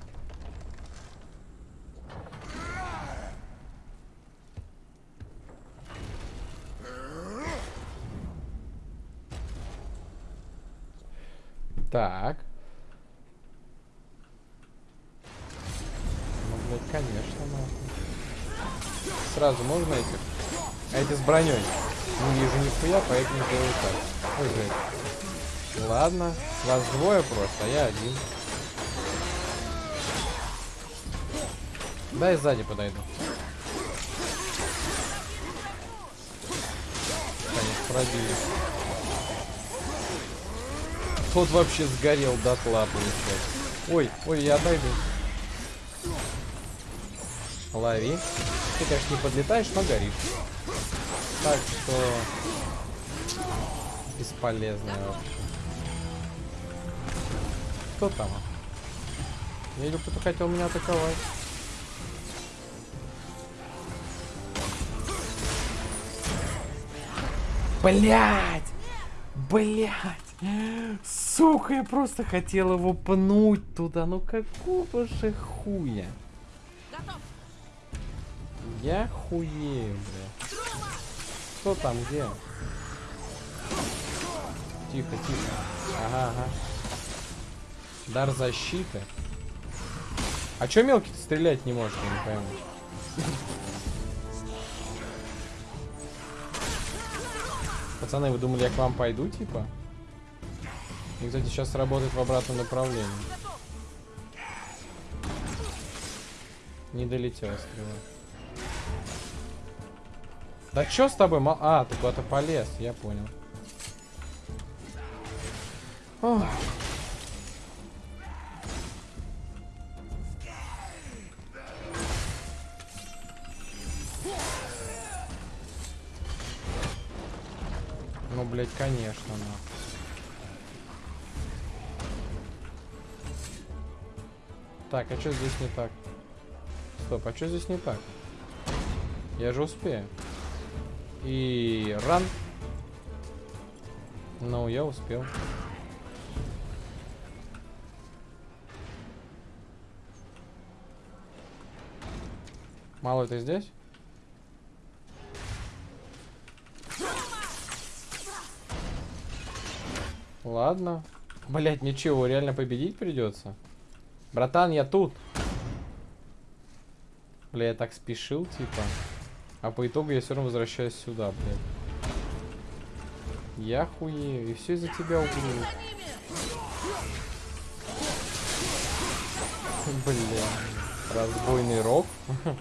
Так. Ну, блядь, конечно, нахуй. Сразу можно этих? А эти с броней. Не вижу нихуя, поэтому сделаю так. Ой. Ладно, вас двое просто, а я один. Дай сзади подойду. Конечно, пробили. Тот вообще сгорел дотла, получается. Ой, ой, я отойду. Лови. Ты, конечно, не подлетаешь, но горишь. Так что... Бесполезная вообще. Кто там? Я видел, кто-то хотел меня атаковать. Блять! Блять! Сука, я просто хотел его пнуть туда. Ну какого же хуя? Готов. Я хуею, бля. Кто там, где? Тихо, тихо. Ага, ага. Дар защиты. А чё мелкий стрелять не может, я не пойму. Пацаны, вы думали, я к вам пойду, типа? И, кстати, сейчас работает в обратном направлении. Не долетела стрела. Да чё с тобой? А, ты куда-то полез, я понял. Ох. Ну, блядь, конечно, нахуй. Так, а что здесь не так? Стоп, а что здесь не так? Я же успею. И ран. Ну, я успел. Мало это здесь? Ладно. Блять, ничего, реально победить придется. Братан, я тут. Бля, я так спешил, типа. А по итогу я все равно возвращаюсь сюда, блядь. Я хуею. И все из-за тебя угрю. Бля. Разбойный рок.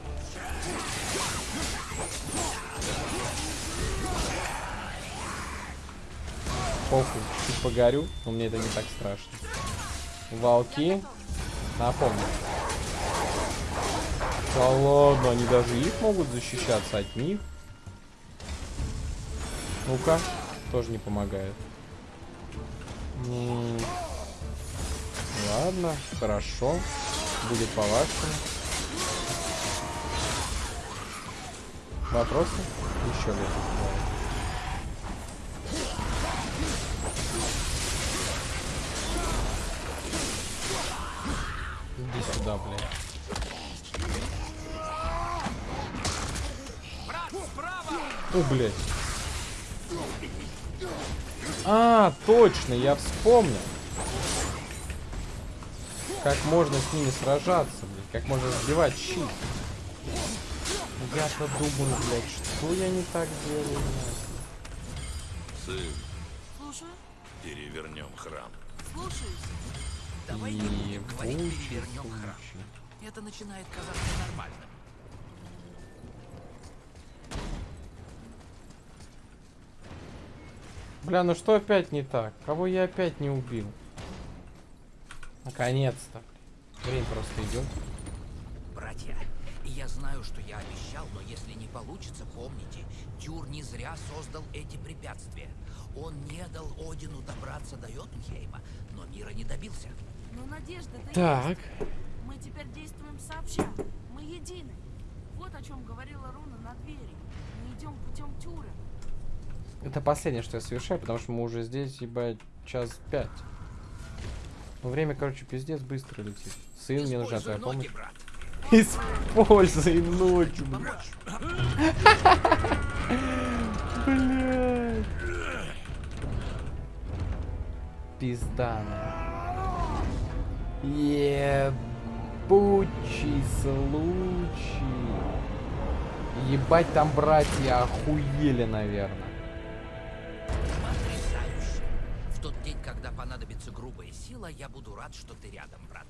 Похуй, чуть погорю, но мне это не так страшно. Волки. Напомню. Да ладно, они даже их могут защищаться от них. Ну-ка, тоже не помогает. М, Ладно, хорошо. Будет по-вашему. Вопросы? Еще ли? Иди сюда, блядь. О, блядь. А, точно, я вспомнил. Как можно с ними сражаться, блядь. Как можно сбивать щит. Я-то думаю, блядь, что я не так делаю, блядь. Сын, Слушаю, перевернем храм. слушаюсь. Давай И не будем говорить перевернем храм. Это начинает казаться нормальным. Бля, ну что опять не так? Кого я опять не убил? Наконец-то. Время просто идет. Братья, я знаю, что я обещал, но если не получится, помните, Тюр не зря создал эти препятствия. Он не дал Одину добраться до Йотунхейма, но мира не добился. Но надежда-то Так. есть. Мы теперь действуем сообща. Мы едины. Вот о чем говорила Руна на двери. Мы идем путем Тюра. Это последнее, что я совершаю, потому что мы уже здесь, ебать, час пять. Ну, время, короче, пиздец быстро летит. Сын, мне нужна твоя помощь. брат. Используй ночь, блядь. Блядь. Пиздана. Ебучий случай. Ебать, там братья охуели, наверное. Понадобится грубая сила, я буду рад, что ты рядом, брат.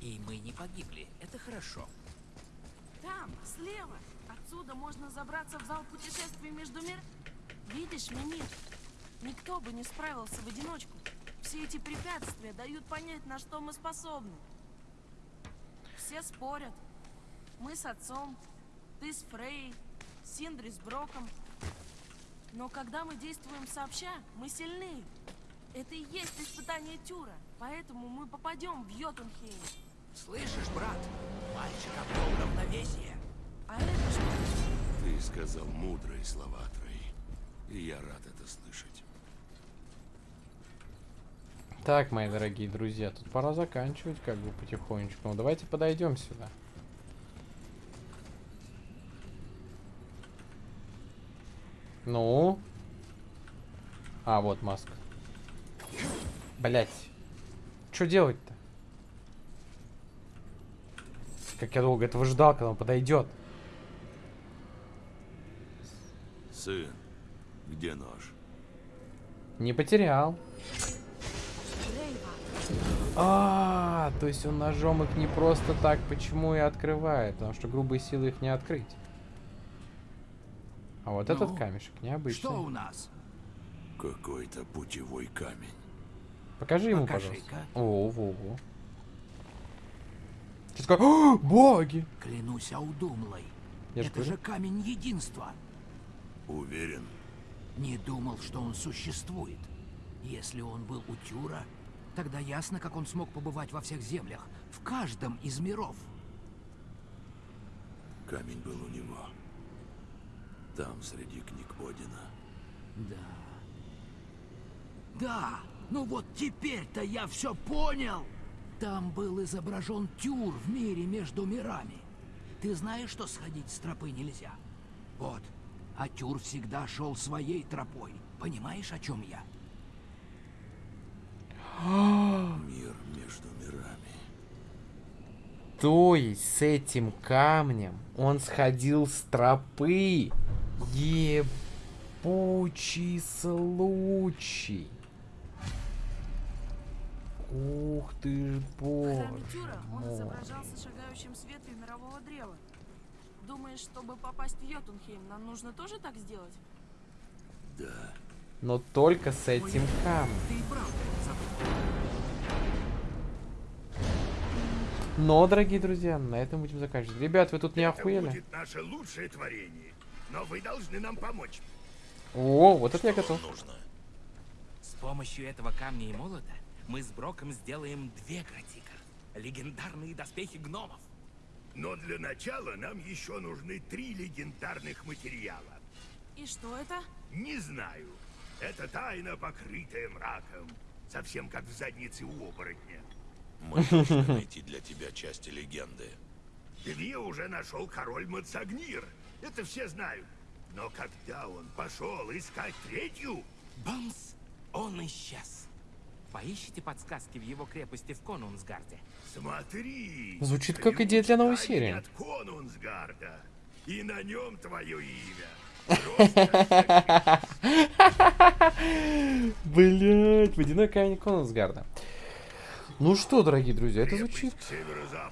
И мы не погибли. Это хорошо. Там, слева. Отсюда можно забраться в зал путешествий между мир. Видишь, Мимир? Никто бы не справился в одиночку. Все эти препятствия дают понять, на что мы способны. Все спорят. Мы с отцом, ты с Фрей, Синдри с Броком. Но когда мы действуем сообща, мы сильны. Это и есть испытание Тюра. Поэтому мы попадем в Йотунхейм. Слышишь, брат? Мальчик обрел равновесие. А это что? Ты сказал мудрые слова, Трей. И я рад это слышать. Так, мои дорогие друзья, тут пора заканчивать как бы потихонечку. Ну, давайте подойдем сюда. Ну? А, вот маска. Блять. Что делать-то? Как я долго этого ждал, когда он подойдет. Сын, где нож? Не потерял. А, то есть он ножом их не просто так, почему и открывает, потому что грубые силы их не открыть. А вот этот Ну, камешек необычный. Что у нас? Какой-то путевой камень. Покажи ему, пожалуйста. О, во, во. Что такое? О, боги! Клянусь Аудумлой. Я Это же камень единства. Уверен? Не думал, что он существует. Если он был у Тюра, тогда ясно, как он смог побывать во всех землях, в каждом из миров. Камень был у него. Там, среди книг Одина. Да. Да, ну вот теперь-то я все понял. Там был изображен Тюр в мире между мирами. Ты знаешь, что сходить с тропы нельзя? Вот. А Тюр всегда шел своей тропой. Понимаешь, о чем я? Мир между мирами. То есть с этим камнем он сходил с тропы. Ебучий случай. Ух ты ж, боже он мой. изображался шагающим с ветвью мирового древа. Думаешь, чтобы попасть в Йотунхейм, нам нужно тоже так сделать? Да. Но только с этим камнем. Ты и правда забыл. Но, дорогие друзья, на этом будем заканчивать. Ребят, вы тут не Это охуели? будет наше лучшее творение. Но вы должны нам помочь. О, вот это я готов. Нужно. С помощью этого камня и молота мы с Броком сделаем две гратика. Легендарные доспехи гномов. Но для начала нам еще нужны три легендарных материала. И что это? Не знаю. Это тайна, покрытая мраком. Совсем как в заднице у оборотня. Мы должны найти для тебя части легенды. Две уже нашел король Мацагнир. Это все знают. Но когда он пошел искать третью, Бамс! Он исчез. Поищите подсказки в его крепости в Конунсгарде. смотри. Звучит как идея для новой серии. От Конунсгарда. И на нем твое имя. Блять, водяной камень Конусгарда. Ну что, дорогие друзья, это звучит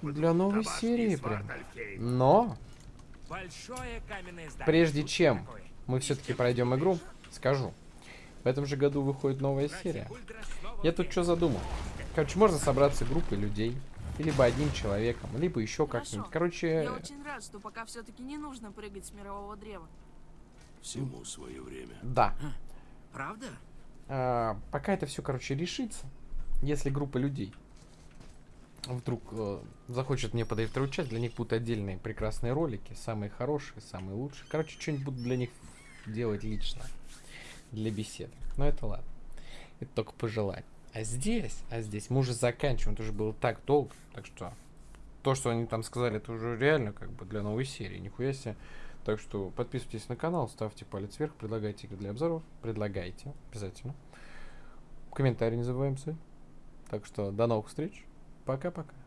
для новой серии прям. Но, Большое каменное здание. прежде чем мы все-таки пройдем игру, скажу. В этом же году выходит новая серия. Я тут что задумал? Короче, можно собраться группой людей. Либо одним человеком, либо еще как-нибудь. Короче, Я очень рад, что пока все-таки не нужно прыгать с мирового древа. Всему свое время. да. Правда? А, пока это все, короче, решится, если группа людей вдруг э, захочет мне подарить вторую часть, для них будут отдельные прекрасные ролики, самые хорошие, самые лучшие. Короче, что-нибудь буду для них делать лично, для беседы. Но это ладно. Это только пожелать. А здесь, а здесь мы уже заканчиваем, это уже было так долго, так что то, что они там сказали, это уже реально как бы для новой серии, нихуя себе. Так что подписывайтесь на канал, ставьте палец вверх, предлагайте игры для обзоров, предлагайте, обязательно. Комментарии не забываем. Так что до новых встреч, пока-пока.